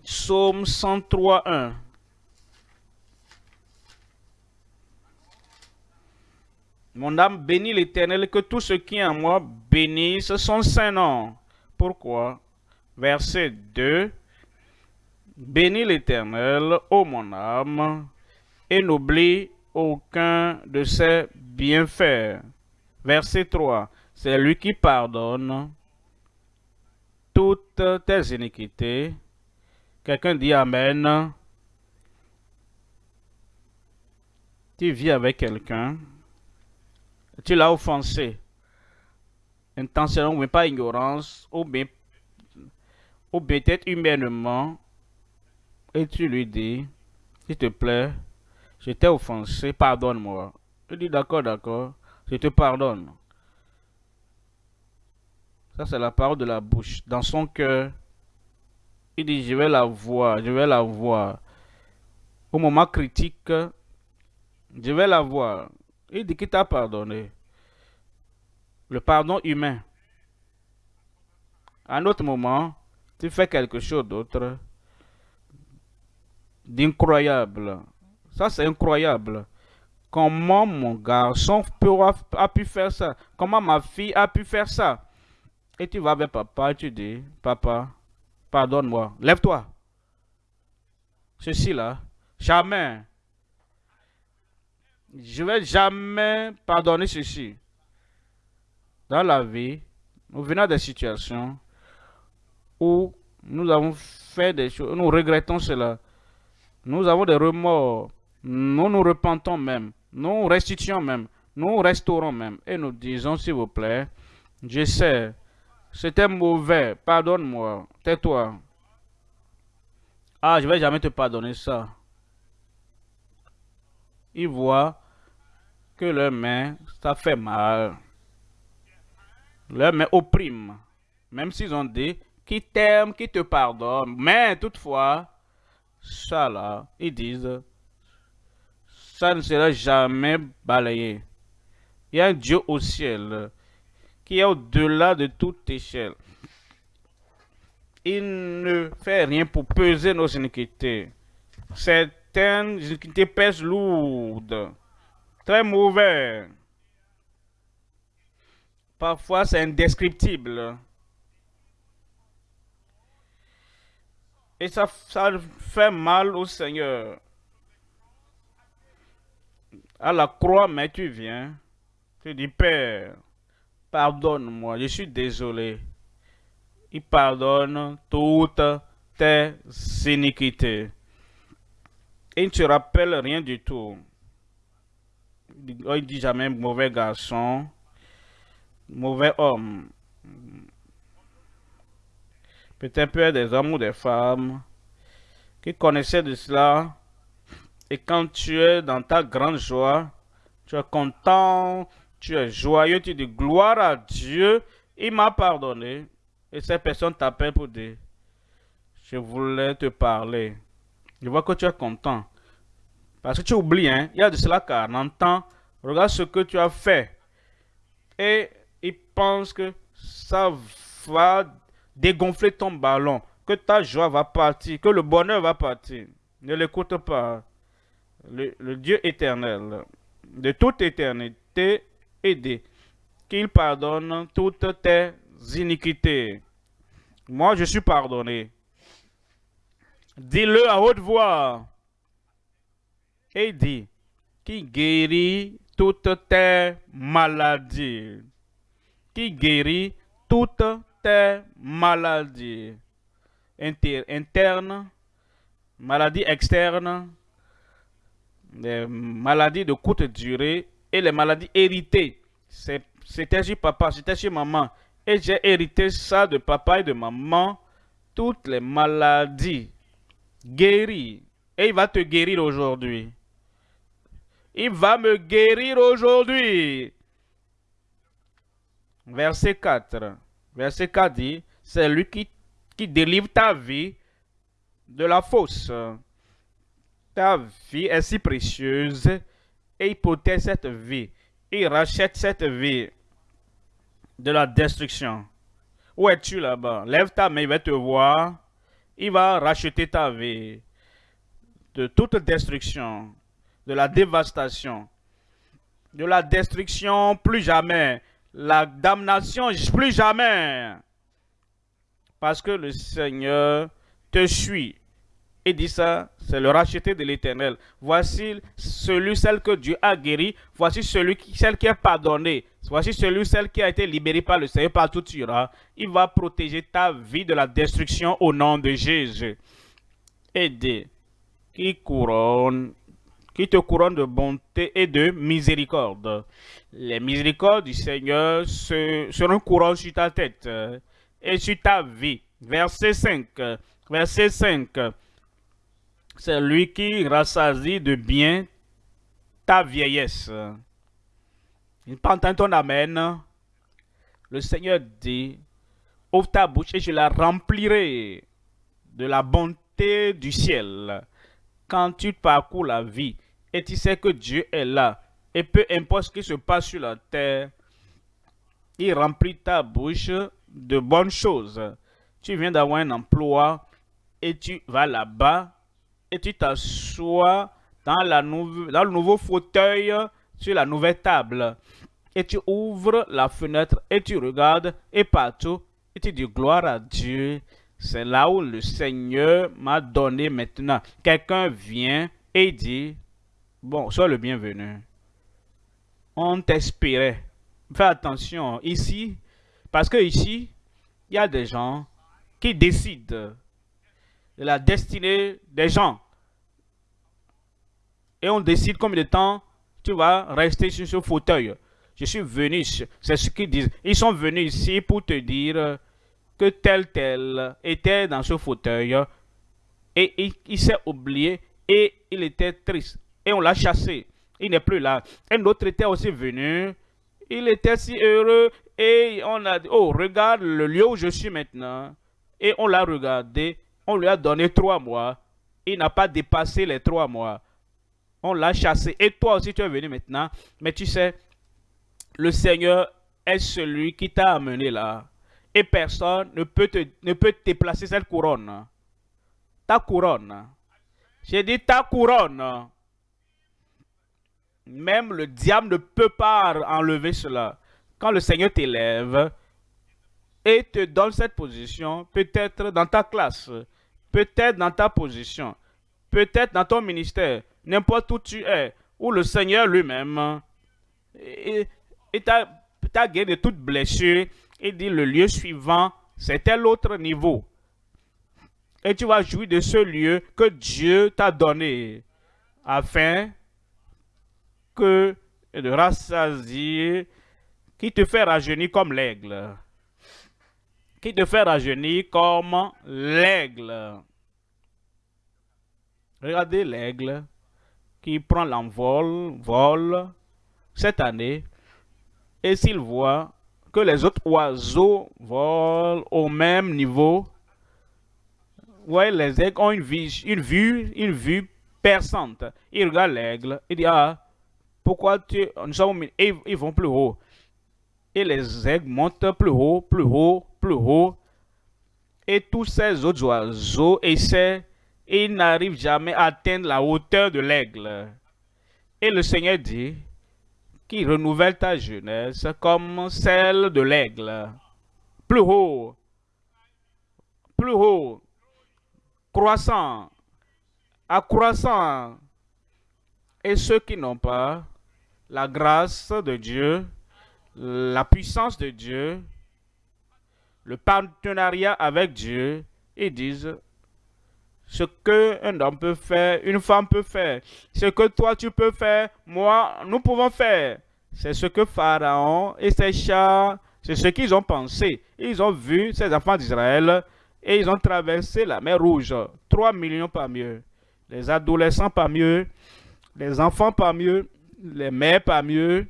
Psaume 103, 1. Mon âme bénit l'Éternel, que tout ce qui est en moi bénisse son Saint-Nom. Pourquoi? Verset 2. Bénis l'Éternel, ô mon âme, et n'oublie aucun de ses bienfaits. Verset 3. C'est lui qui pardonne toutes tes iniquités Quelqu'un dit Amen. Tu vis avec quelqu'un, tu l'as offensé, intentionnellement, mais pas ignorance, ou bien, peut-être humainement, et tu lui dis, s'il te plaît, je t'ai offensé, pardonne-moi. Il dit d'accord, d'accord, je te pardonne. Ça, c'est la parole de la bouche. Dans son cœur, il dit, je vais la voir, je vais la voir. Au moment critique, je vais la voir. Il dit qu'il t'a pardonné. Le pardon humain. À un autre moment, tu fais quelque chose d'autre d'incroyable. Ça, c'est incroyable. Comment mon garçon a pu faire ça? Comment ma fille a pu faire ça? Et tu vas vers papa, tu dis, papa, Pardonne-moi. Lève-toi. Ceci-là. Jamais. Je vais jamais pardonner ceci. Dans la vie, nous venons des situations où nous avons fait des choses, nous regrettons cela. Nous avons des remords. Nous nous repentons même. Nous restituons même. Nous restaurons même. Et nous disons, s'il vous plaît, je sais, c'était mauvais, pardonne-moi, tais-toi. Ah, je vais jamais te pardonner ça. Ils voient que leur main, ça fait mal. Leur main opprime. Même s'ils ont dit qui t'aiment, qui te pardonnent. Mais toutefois, ça là, ils disent, ça ne sera jamais balayé. Il y a un Dieu au ciel qui est au-delà de toute échelle. Il ne fait rien pour peser nos iniquités. Certaines iniquités pèsent lourdes, très mauvais. Parfois, c'est indescriptible. Et ça, ça fait mal au Seigneur. À la croix, mais tu viens. Tu dis, Père, pardonne-moi, je suis désolé. Il pardonne toutes tes iniquités. Il ne te rappelle rien du tout. Il dit jamais mauvais garçon, mauvais homme. Peut-être peut des hommes ou des femmes qui connaissaient de cela. Et quand tu es dans ta grande joie, tu es content, tu es joyeux, tu dis gloire à Dieu, il m'a pardonné. Et cette personne t'appelle pour dire, je voulais te parler. Je vois que tu es content. Parce que tu oublies, hein, il y a de cela 40 ans, regarde ce que tu as fait. Et il pense que ça va dégonfler ton ballon, que ta joie va partir, que le bonheur va partir. Ne l'écoute pas. Le, Dieu éternel, de toute éternité, aider, qu'il pardonne toutes tes iniquités. Moi, je suis pardonné. Dis-le à haute voix. Et dis, qui guérit toutes tes maladies. Qui guérit toutes tes maladies internes, maladies externes, les maladies de courte durée et les maladies héritées. C'était chez papa, c'était chez maman. Et j'ai hérité ça de papa et de maman. Toutes les maladies guéries. Et il va te guérir aujourd'hui. Il va me guérir aujourd'hui. Verset 4. Verset 4 dit, c'est lui qui, qui délivre ta vie de la fosse. Ta vie est si précieuse et protège cette vie. Il rachète cette vie de la destruction. Où es-tu là-bas? Lève ta main, il va te voir. Il va racheter ta vie de toute destruction, de la dévastation, de la destruction plus jamais, la damnation plus jamais. Parce que le Seigneur te suit et dit ça, c'est le racheté de l'éternel. Voici celui, celle que Dieu a guéri. Voici celui, celle qui est pardonné. Voici celui, celle qui a été libéré par le Seigneur, partout tu iras. Il va protéger ta vie de la destruction au nom de Jésus. Aidez, qui couronne, qui te couronne de bonté et de miséricorde. Les miséricordes du Seigneur seront couronnées sur ta tête et sur ta vie. Verset 5. Verset 5 c'est lui qui rassasie de bien ta vieillesse. Il entend ton amen. Le Seigneur dit, ouvre ta bouche et je la remplirai de la bonté du ciel. Quand tu parcours la vie et tu sais que Dieu est là, et peu importe ce qui se passe sur la terre, il remplit ta bouche de bonnes choses. Tu viens d'avoir un emploi et tu vas là-bas et tu t'assois dans, le nouveau fauteuil sur la nouvelle table. Et tu ouvres la fenêtre et tu regardes et partout et tu dis gloire à Dieu. C'est là où le Seigneur m'a donné maintenant. Quelqu'un vient et dit, bon, sois le bienvenu. On t'espérait. Fais attention, ici, Parce que ici, il y a des gens qui décident de la destinée des gens. Et on décide combien de temps tu vas rester sur ce fauteuil. Je suis venu, c'est ce qu'ils disent. Ils sont venus ici pour te dire que tel tel était dans ce fauteuil et il, s'est oublié et il était triste. Et on l'a chassé. Il n'est plus là. Un autre était aussi venu. Il était si heureux et on a dit, oh, regarde le lieu où je suis maintenant. Et on l'a regardé. On lui a donné trois mois. Il n'a pas dépassé les trois mois. On l'a chassé. Et toi aussi, tu es venu maintenant. Mais tu sais, le Seigneur est celui qui t'a amené là. Et personne ne peut te, ne peut déplacer cette couronne. Ta couronne. J'ai dit ta couronne. Même le diable ne peut pas enlever cela. Quand le Seigneur t'élève et te donne cette position, peut-être dans ta classe, peut-être dans ta position, peut-être dans ton ministère, n'importe où tu es, où le Seigneur lui-même et as, gagné de toute blessure. Il dit le lieu suivant, c'est tel autre niveau. Et tu vas jouir de ce lieu que Dieu t'a donné afin que de rassasier, qui te fait rajeunir comme l'aigle. Qui te fait rajeunir comme l'aigle? Regardez l'aigle qui prend l'envol, vol, cette année, et s'il voit que les autres oiseaux volent au même niveau, ouais, les aigles ont une vue, perçante. Il regarde l'aigle, il dit, ah, pourquoi tu, nous sommes, ils vont plus haut. Et les aigles montent plus haut, plus haut, plus haut. Et tous ces autres oiseaux essaient, et ils n'arrivent jamais à atteindre la hauteur de l'aigle. Et le Seigneur dit, qui renouvelle ta jeunesse comme celle de l'aigle. Plus haut, plus haut, croissant, accroissant. Et ceux qui n'ont pas la grâce de Dieu, la puissance de Dieu, le partenariat avec Dieu, ils disent ce qu'un homme peut faire, une femme peut faire, ce que toi tu peux faire, moi, nous pouvons faire. C'est ce que Pharaon et ses chats, c'est ce qu'ils ont pensé. Ils ont vu ces enfants d'Israël et ils ont traversé la mer Rouge. 3 millions pas mieux. Les adolescents pas mieux. Les enfants pas mieux. Les mères pas mieux.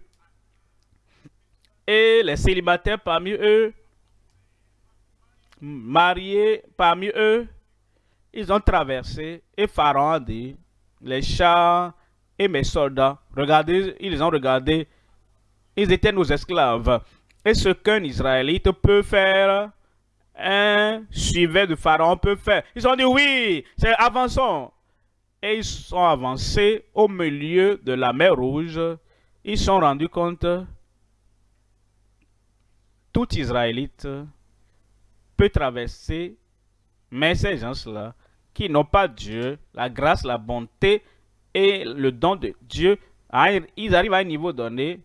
Et les célibataires parmi eux. Mariés parmi eux ils ont traversé et Pharaon a dit, les chars et mes soldats, regardez, ils ont regardé, ils étaient nos esclaves. Et ce qu'un Israélite peut faire, un suiveur de Pharaon peut faire? Ils ont dit oui, c'est avançons. Et ils sont avancés au milieu de la mer Rouge. Ils sont rendus compte, tout Israélite peut traverser mais ces gens-là, qui n'ont pas Dieu, la grâce, la bonté et le don de Dieu, ils arrivent à un niveau donné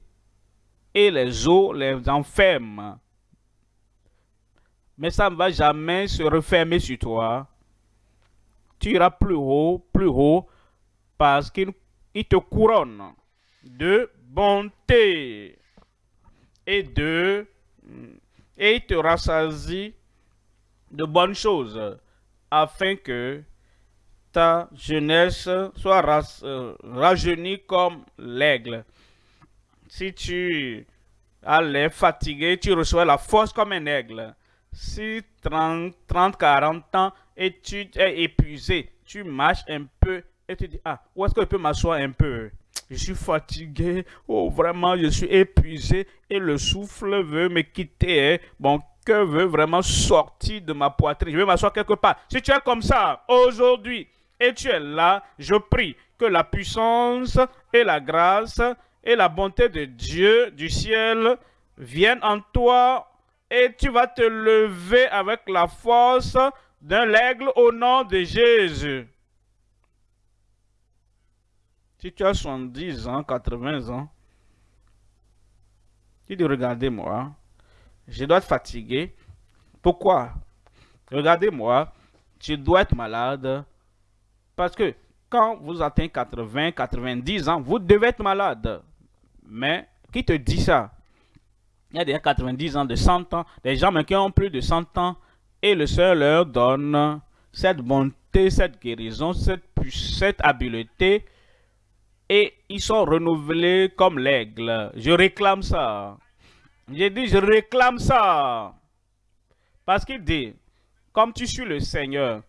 et les eaux les enferment. Mais ça ne va jamais se refermer sur toi. Tu iras plus haut, plus haut, parce qu'il te couronne de bonté et de et il te rassasie de bonnes choses afin que ta jeunesse soit euh, rajeunie comme l'aigle. Si tu as l'air fatigué, tu reçois la force comme un aigle. Si 30, 30, 40 ans et tu es épuisé, tu marches un peu et tu dis, ah, où est-ce que je peux m'asseoir un peu? Je suis fatigué, oh vraiment, je suis épuisé et le souffle veut me quitter. Bon, que veut vraiment sortir de ma poitrine. Je vais m'asseoir quelque part. Si tu es comme ça aujourd'hui et tu es là, je prie que la puissance et la grâce et la bonté de Dieu du ciel viennent en toi et tu vas te lever avec la force d'un aigle au nom de Jésus. Si tu as 70 ans, 80 ans, tu dis regardez-moi, je dois être fatigué. Pourquoi? Regardez-moi, je dois être malade. Parce que quand vous atteignez 80, 90 ans, vous devez être malade. Mais qui te dit ça? Il y a des 90 ans, de 100 ans, des gens qui ont plus de 100 ans, et le Seigneur leur donne cette bonté, cette guérison, cette, cette habileté, et ils sont renouvelés comme l'aigle. Je réclame ça. J'ai dit, je réclame ça. Parce qu'il dit, comme tu suis le Seigneur,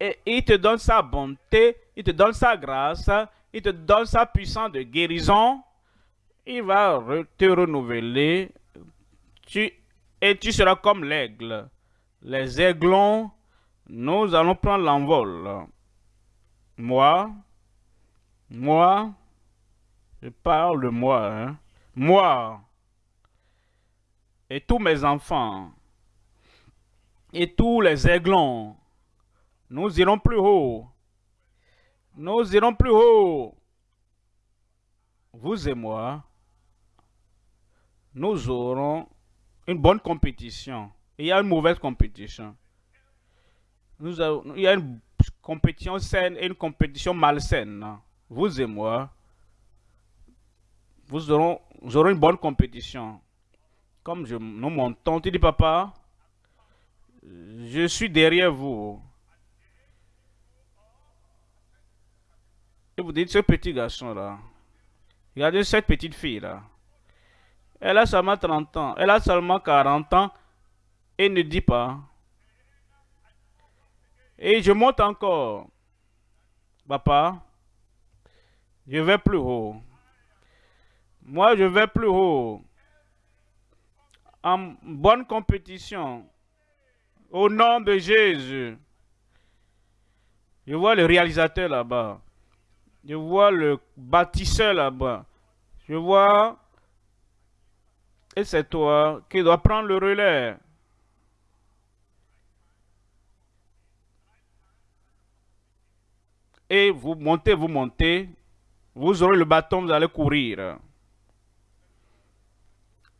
et il te donne sa bonté, il te donne sa grâce, il te donne sa puissance de guérison, il va te renouveler, et tu seras comme l'aigle. Les aiglons, nous allons prendre l'envol. Moi, moi, je parle de moi, hein. moi, et tous mes enfants, et tous les aiglons, nous irons plus haut. Nous irons plus haut. Vous et moi, nous aurons une bonne compétition. Il y a une mauvaise compétition. Nous avons, il y a une compétition saine et une compétition malsaine. Vous et moi, vous aurons, aurons une bonne compétition. Comme je, nous montons, tu dis papa, je suis derrière vous. Et vous dites, ce petit garçon-là, regardez cette petite fille-là. Elle a seulement 30 ans, elle a seulement 40 ans et ne dit pas. Et je monte encore. Papa, je vais plus haut. Moi, je vais plus haut. En bonne compétition. Au nom de Jésus. Je vois le réalisateur là-bas. Je vois le bâtisseur là-bas. Je vois... Et c'est toi qui dois prendre le relais. Et vous montez, vous montez. Vous aurez le bâton, vous allez courir.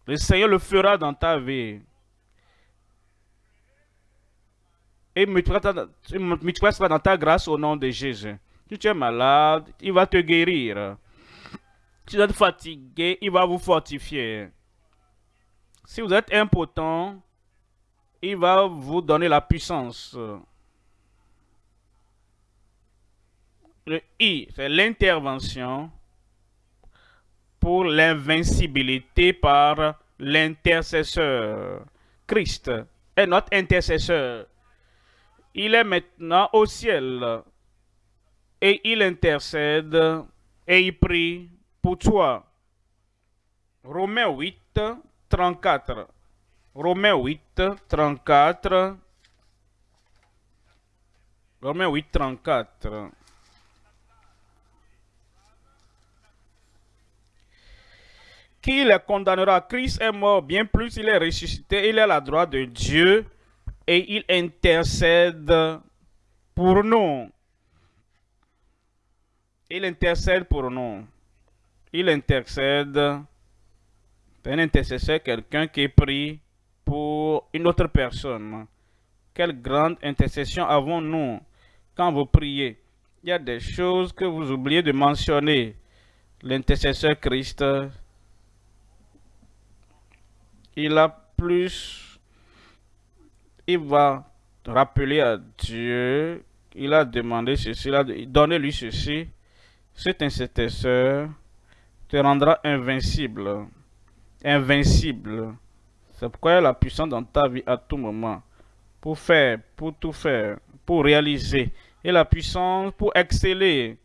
Le Seigneur le fera dans ta vie. Et multipliera dans ta grâce au nom de Jésus. Si tu es malade, il va te guérir. Si vous êtes fatigué, il va vous fortifier. Si vous êtes impotent, il va vous donner la puissance. Le I, c'est l'intervention pour l'invincibilité par l'intercesseur. Christ est notre intercesseur. Il est maintenant au ciel et il intercède et il prie pour toi. Romains 8, 34. Romains 8, 34. Romains 8, 34. Qui les condamnera? Christ est mort, bien plus il est ressuscité, il est à la droite de Dieu et il intercède pour nous. Il intercède pour nous. Il intercède. Un intercesseur, quelqu'un qui prie pour une autre personne. Quelle grande intercession avons-nous quand vous priez? Il y a des choses que vous oubliez de mentionner. L'intercesseur Christ, il a plus, il va rappeler à Dieu, il a demandé ceci, il a donné lui ceci, cet intercesseur te rendra invincible. Invincible. C'est pourquoi il puissance dans ta vie à tout moment. Pour faire, pour tout faire, pour réaliser. Et la puissance pour exceller.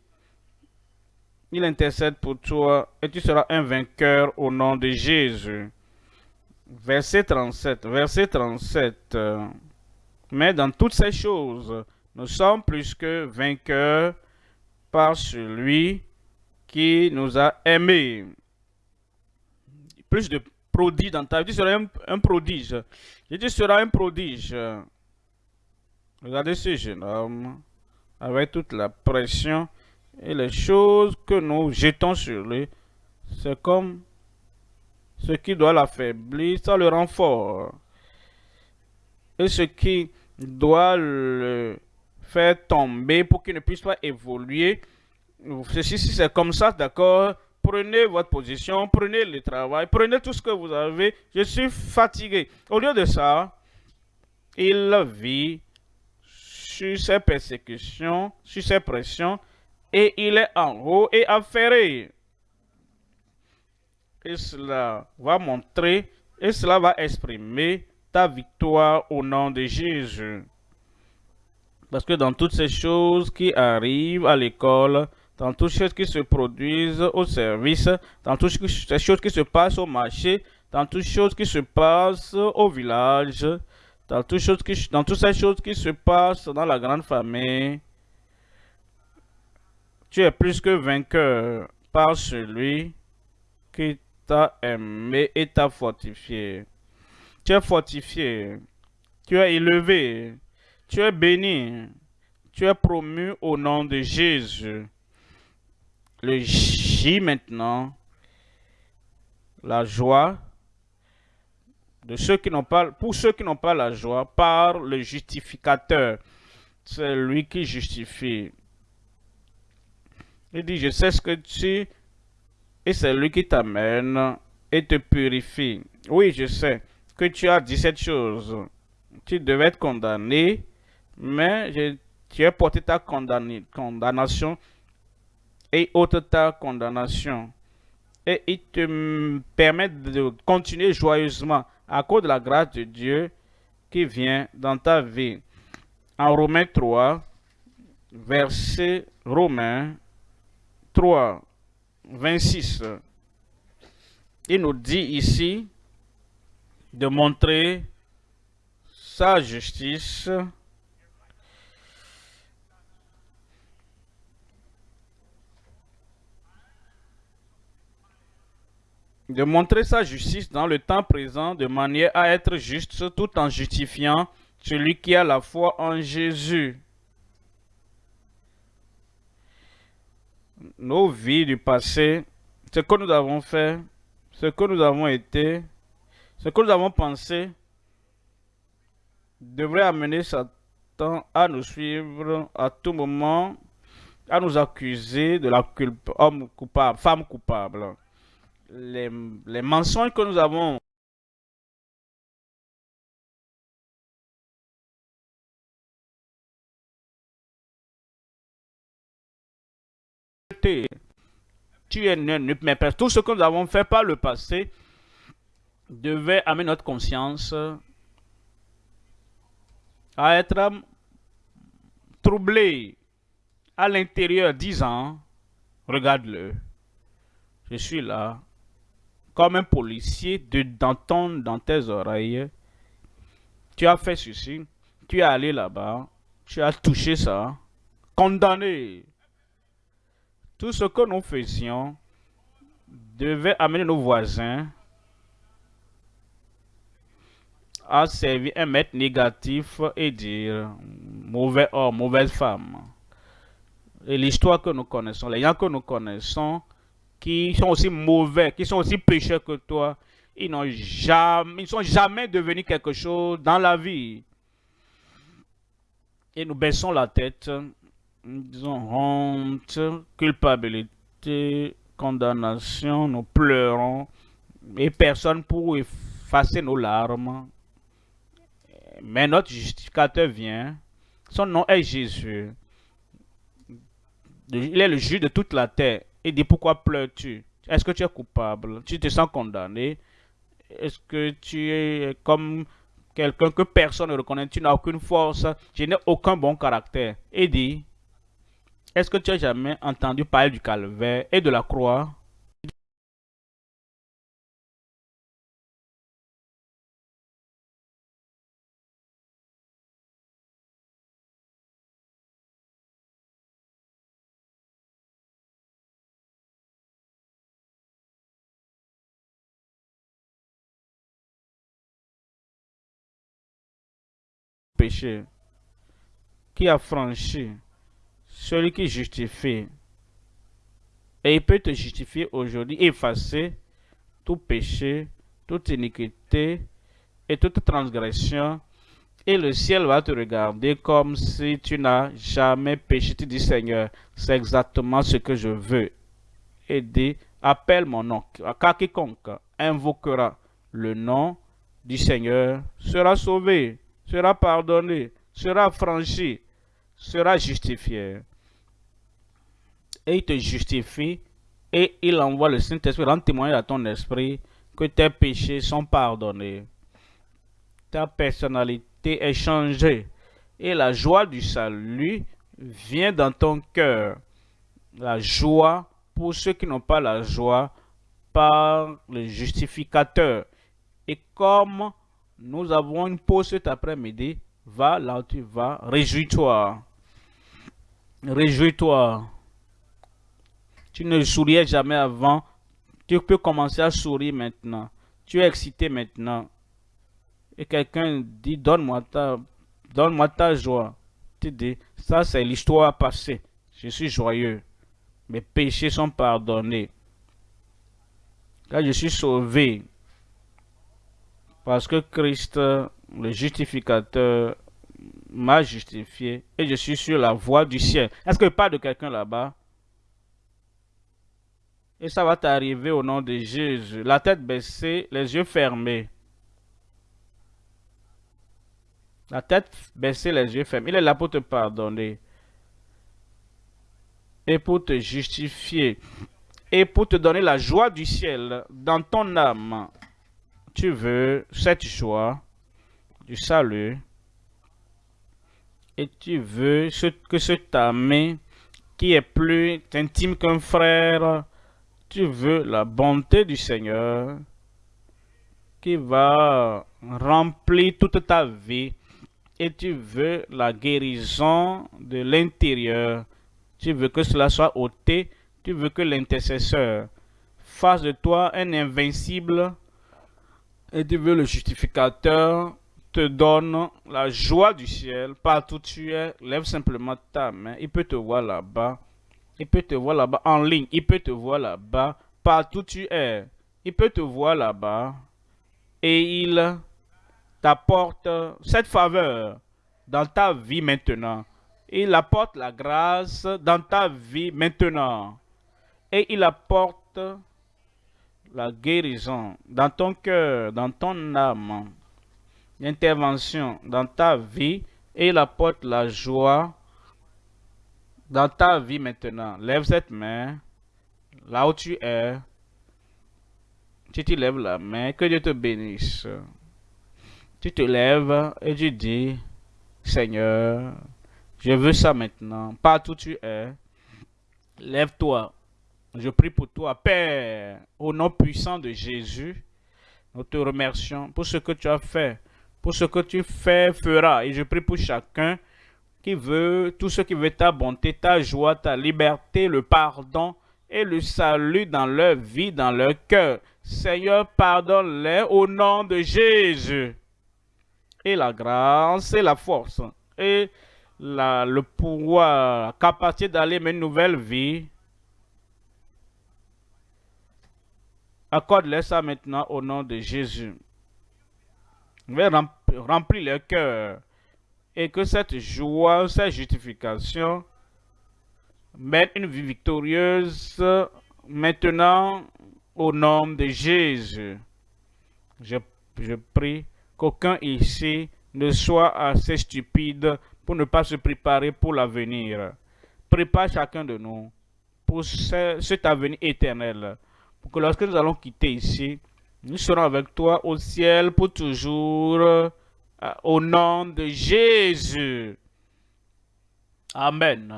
Il intercède pour toi et tu seras un vainqueur au nom de Jésus. Verset 37. Verset 37. Mais dans toutes ces choses, nous sommes plus que vainqueurs par celui qui nous a aimés. Plus de prodiges dans ta vie. Tu seras un, prodige. Et tu seras un prodige. Regardez ce jeune homme avec toute la pression et les choses que nous jetons sur lui. C'est comme Ce qui doit l'affaiblir, ça le rend fort. Et ce qui doit le faire tomber pour qu'il ne puisse pas évoluer, si c'est comme ça, d'accord, prenez votre position, prenez le travail, prenez tout ce que vous avez. Je suis fatigué. Au lieu de ça, il vit sur ses persécutions, sur ses pressions, et il est en haut et affairé. Et cela va montrer, et cela va exprimer ta victoire au nom de Jésus. Parce que dans toutes ces choses qui arrivent à l'école, dans toutes ces choses qui se produisent au service, dans toutes ces choses qui se passent au marché, dans toutes ces choses qui se passent au village, dans toutes, ces choses qui se passent dans la grande famille, tu es plus que vainqueur par celui qui t'a aimé et t'a fortifié. Tu es fortifié, tu es élevé, tu es béni, tu es promu au nom de Jésus. Le J maintenant, la joie de ceux qui n'ont pas, pour ceux qui n'ont pas la joie, par le justificateur. C'est lui qui justifie. Il dit, je sais ce que tu... Et c'est lui qui t'amène et te purifie. Oui, je sais que tu as dit cette chose. Tu devais être condamné, mais tu as porté ta condamnation et ôte ta condamnation. Et il te permet de continuer joyeusement à cause de la grâce de Dieu qui vient dans ta vie. En Romains 3, verset Romains 3, 26, il nous dit ici de montrer sa justice de montrer sa justice dans le temps présent de manière à être juste tout en justifiant celui qui a la foi en Jésus. Nos vies du passé, ce que nous avons fait, ce que nous avons été, ce que nous avons pensé, devrait amener Satan à nous suivre à tout moment, à nous accuser de la culpe, homme coupable, femme coupable. Les, les mensonges que nous avons tu es mais tout ce que nous avons fait par le passé devait amener notre conscience à être troublée à l'intérieur disant regarde-le. Je suis là comme un policier de d'entendre dans tes oreilles, tu as fait ceci, tu es allé là-bas, tu as touché ça, condamné. Tout ce que nous faisions devait amener nos voisins à servir un maître négatif et dire mauvais homme, mauvaise femme. Et l'histoire que nous connaissons, les gens que nous connaissons, qui sont aussi mauvais, qui sont aussi pécheurs que toi, ils n'ont jamais, ils sont jamais devenus quelque chose dans la vie. Et nous baissons la tête, disons honte, culpabilité, condamnation, nous pleurons, et personne pour effacer nos larmes. Mais notre justificateur vient, son nom est Jésus. Il est le juge de toute la terre. Et dit pourquoi pleures-tu? Est-ce que tu es coupable? Tu te sens condamné? Est-ce que tu es comme quelqu'un que personne ne reconnaît? Tu n'as aucune force? Tu n'as aucun bon caractère. Et dit, est-ce que tu as jamais entendu parler du calvaire et de la croix? Qui a franchi, celui qui justifie. Et il peut te justifier aujourd'hui, effacer tout péché, toute iniquité et toute transgression. Et le ciel va te regarder comme si tu n'as jamais péché. Tu dis, Seigneur, c'est exactement ce que je veux. Et dis, appelle mon nom. Quiconque invoquera le nom du Seigneur sera sauvé, sera pardonné, sera franchi, sera justifié. Et il te justifie et il envoie le Saint-Esprit rendre témoignage à ton esprit que tes péchés sont pardonnés. Ta personnalité est changée et la joie du salut vient dans ton cœur. La joie pour ceux qui n'ont pas la joie par le justificateur. Et comme nous avons une pause cet après-midi, va là où tu vas, réjouis-toi. Réjouis-toi. Tu ne souriais jamais avant. Tu peux commencer à sourire maintenant. Tu es excité maintenant. Et quelqu'un dit, donne-moi ta, donne ta joie. Tu dis, ça c'est l'histoire passée. Je suis joyeux. Mes péchés sont pardonnés. Là, je suis sauvé. Parce que Christ, le justificateur, m'a justifié et je suis sur la voie du ciel. Est-ce que pas de quelqu'un là-bas? Et ça va t'arriver au nom de Jésus. La tête baissée, les yeux fermés. La tête baissée, les yeux fermés. Il est là pour te pardonner. Et pour te justifier. Et pour te donner la joie du ciel dans ton âme. Tu veux cette joie du salut. Et tu veux que cet ami qui est plus intime qu'un frère tu veux la bonté du Seigneur qui va remplir toute ta vie et tu veux la guérison de l'intérieur. Tu veux que cela soit ôté. Tu veux que l'intercesseur fasse de toi un invincible et tu veux le justificateur te donne la joie du ciel partout où tu es. Lève simplement ta main. Il peut te voir là-bas. Il peut te voir là-bas en ligne. Il peut te voir là-bas partout où tu es. Il peut te voir là-bas. Et il t'apporte cette faveur dans ta vie maintenant. Il apporte la grâce dans ta vie maintenant. Et il apporte la guérison dans ton cœur, dans ton âme. L'intervention dans ta vie. Et il apporte la joie dans ta vie maintenant, lève cette main, là où tu es, tu te lèves la main, que Dieu te bénisse. Tu te lèves et tu dis, Seigneur, je veux ça maintenant, partout où tu es, lève-toi. Je prie pour toi, Père, au nom puissant de Jésus. Nous te remercions pour ce que tu as fait, pour ce que tu fais, feras. Et je prie pour chacun qui veut, tout ce qui veut ta bonté, ta joie, ta liberté, le pardon et le salut dans leur vie, dans leur cœur. Seigneur, pardonne-les au nom de Jésus. Et la grâce et la force et la, le pouvoir, la capacité d'aller une nouvelle vie. Accorde-les ça maintenant au nom de Jésus. Remplis leur cœur et que cette joie, cette justification mette une vie victorieuse maintenant au nom de Jésus. Je, prie qu'aucun ici ne soit assez stupide pour ne pas se préparer pour l'avenir. Prépare chacun de nous pour cet avenir éternel. Pour que lorsque nous allons quitter ici, nous serons avec toi au ciel pour toujours au nom de Jésus. Amen.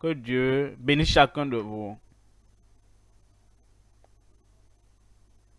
Que Dieu bénisse chacun de vous.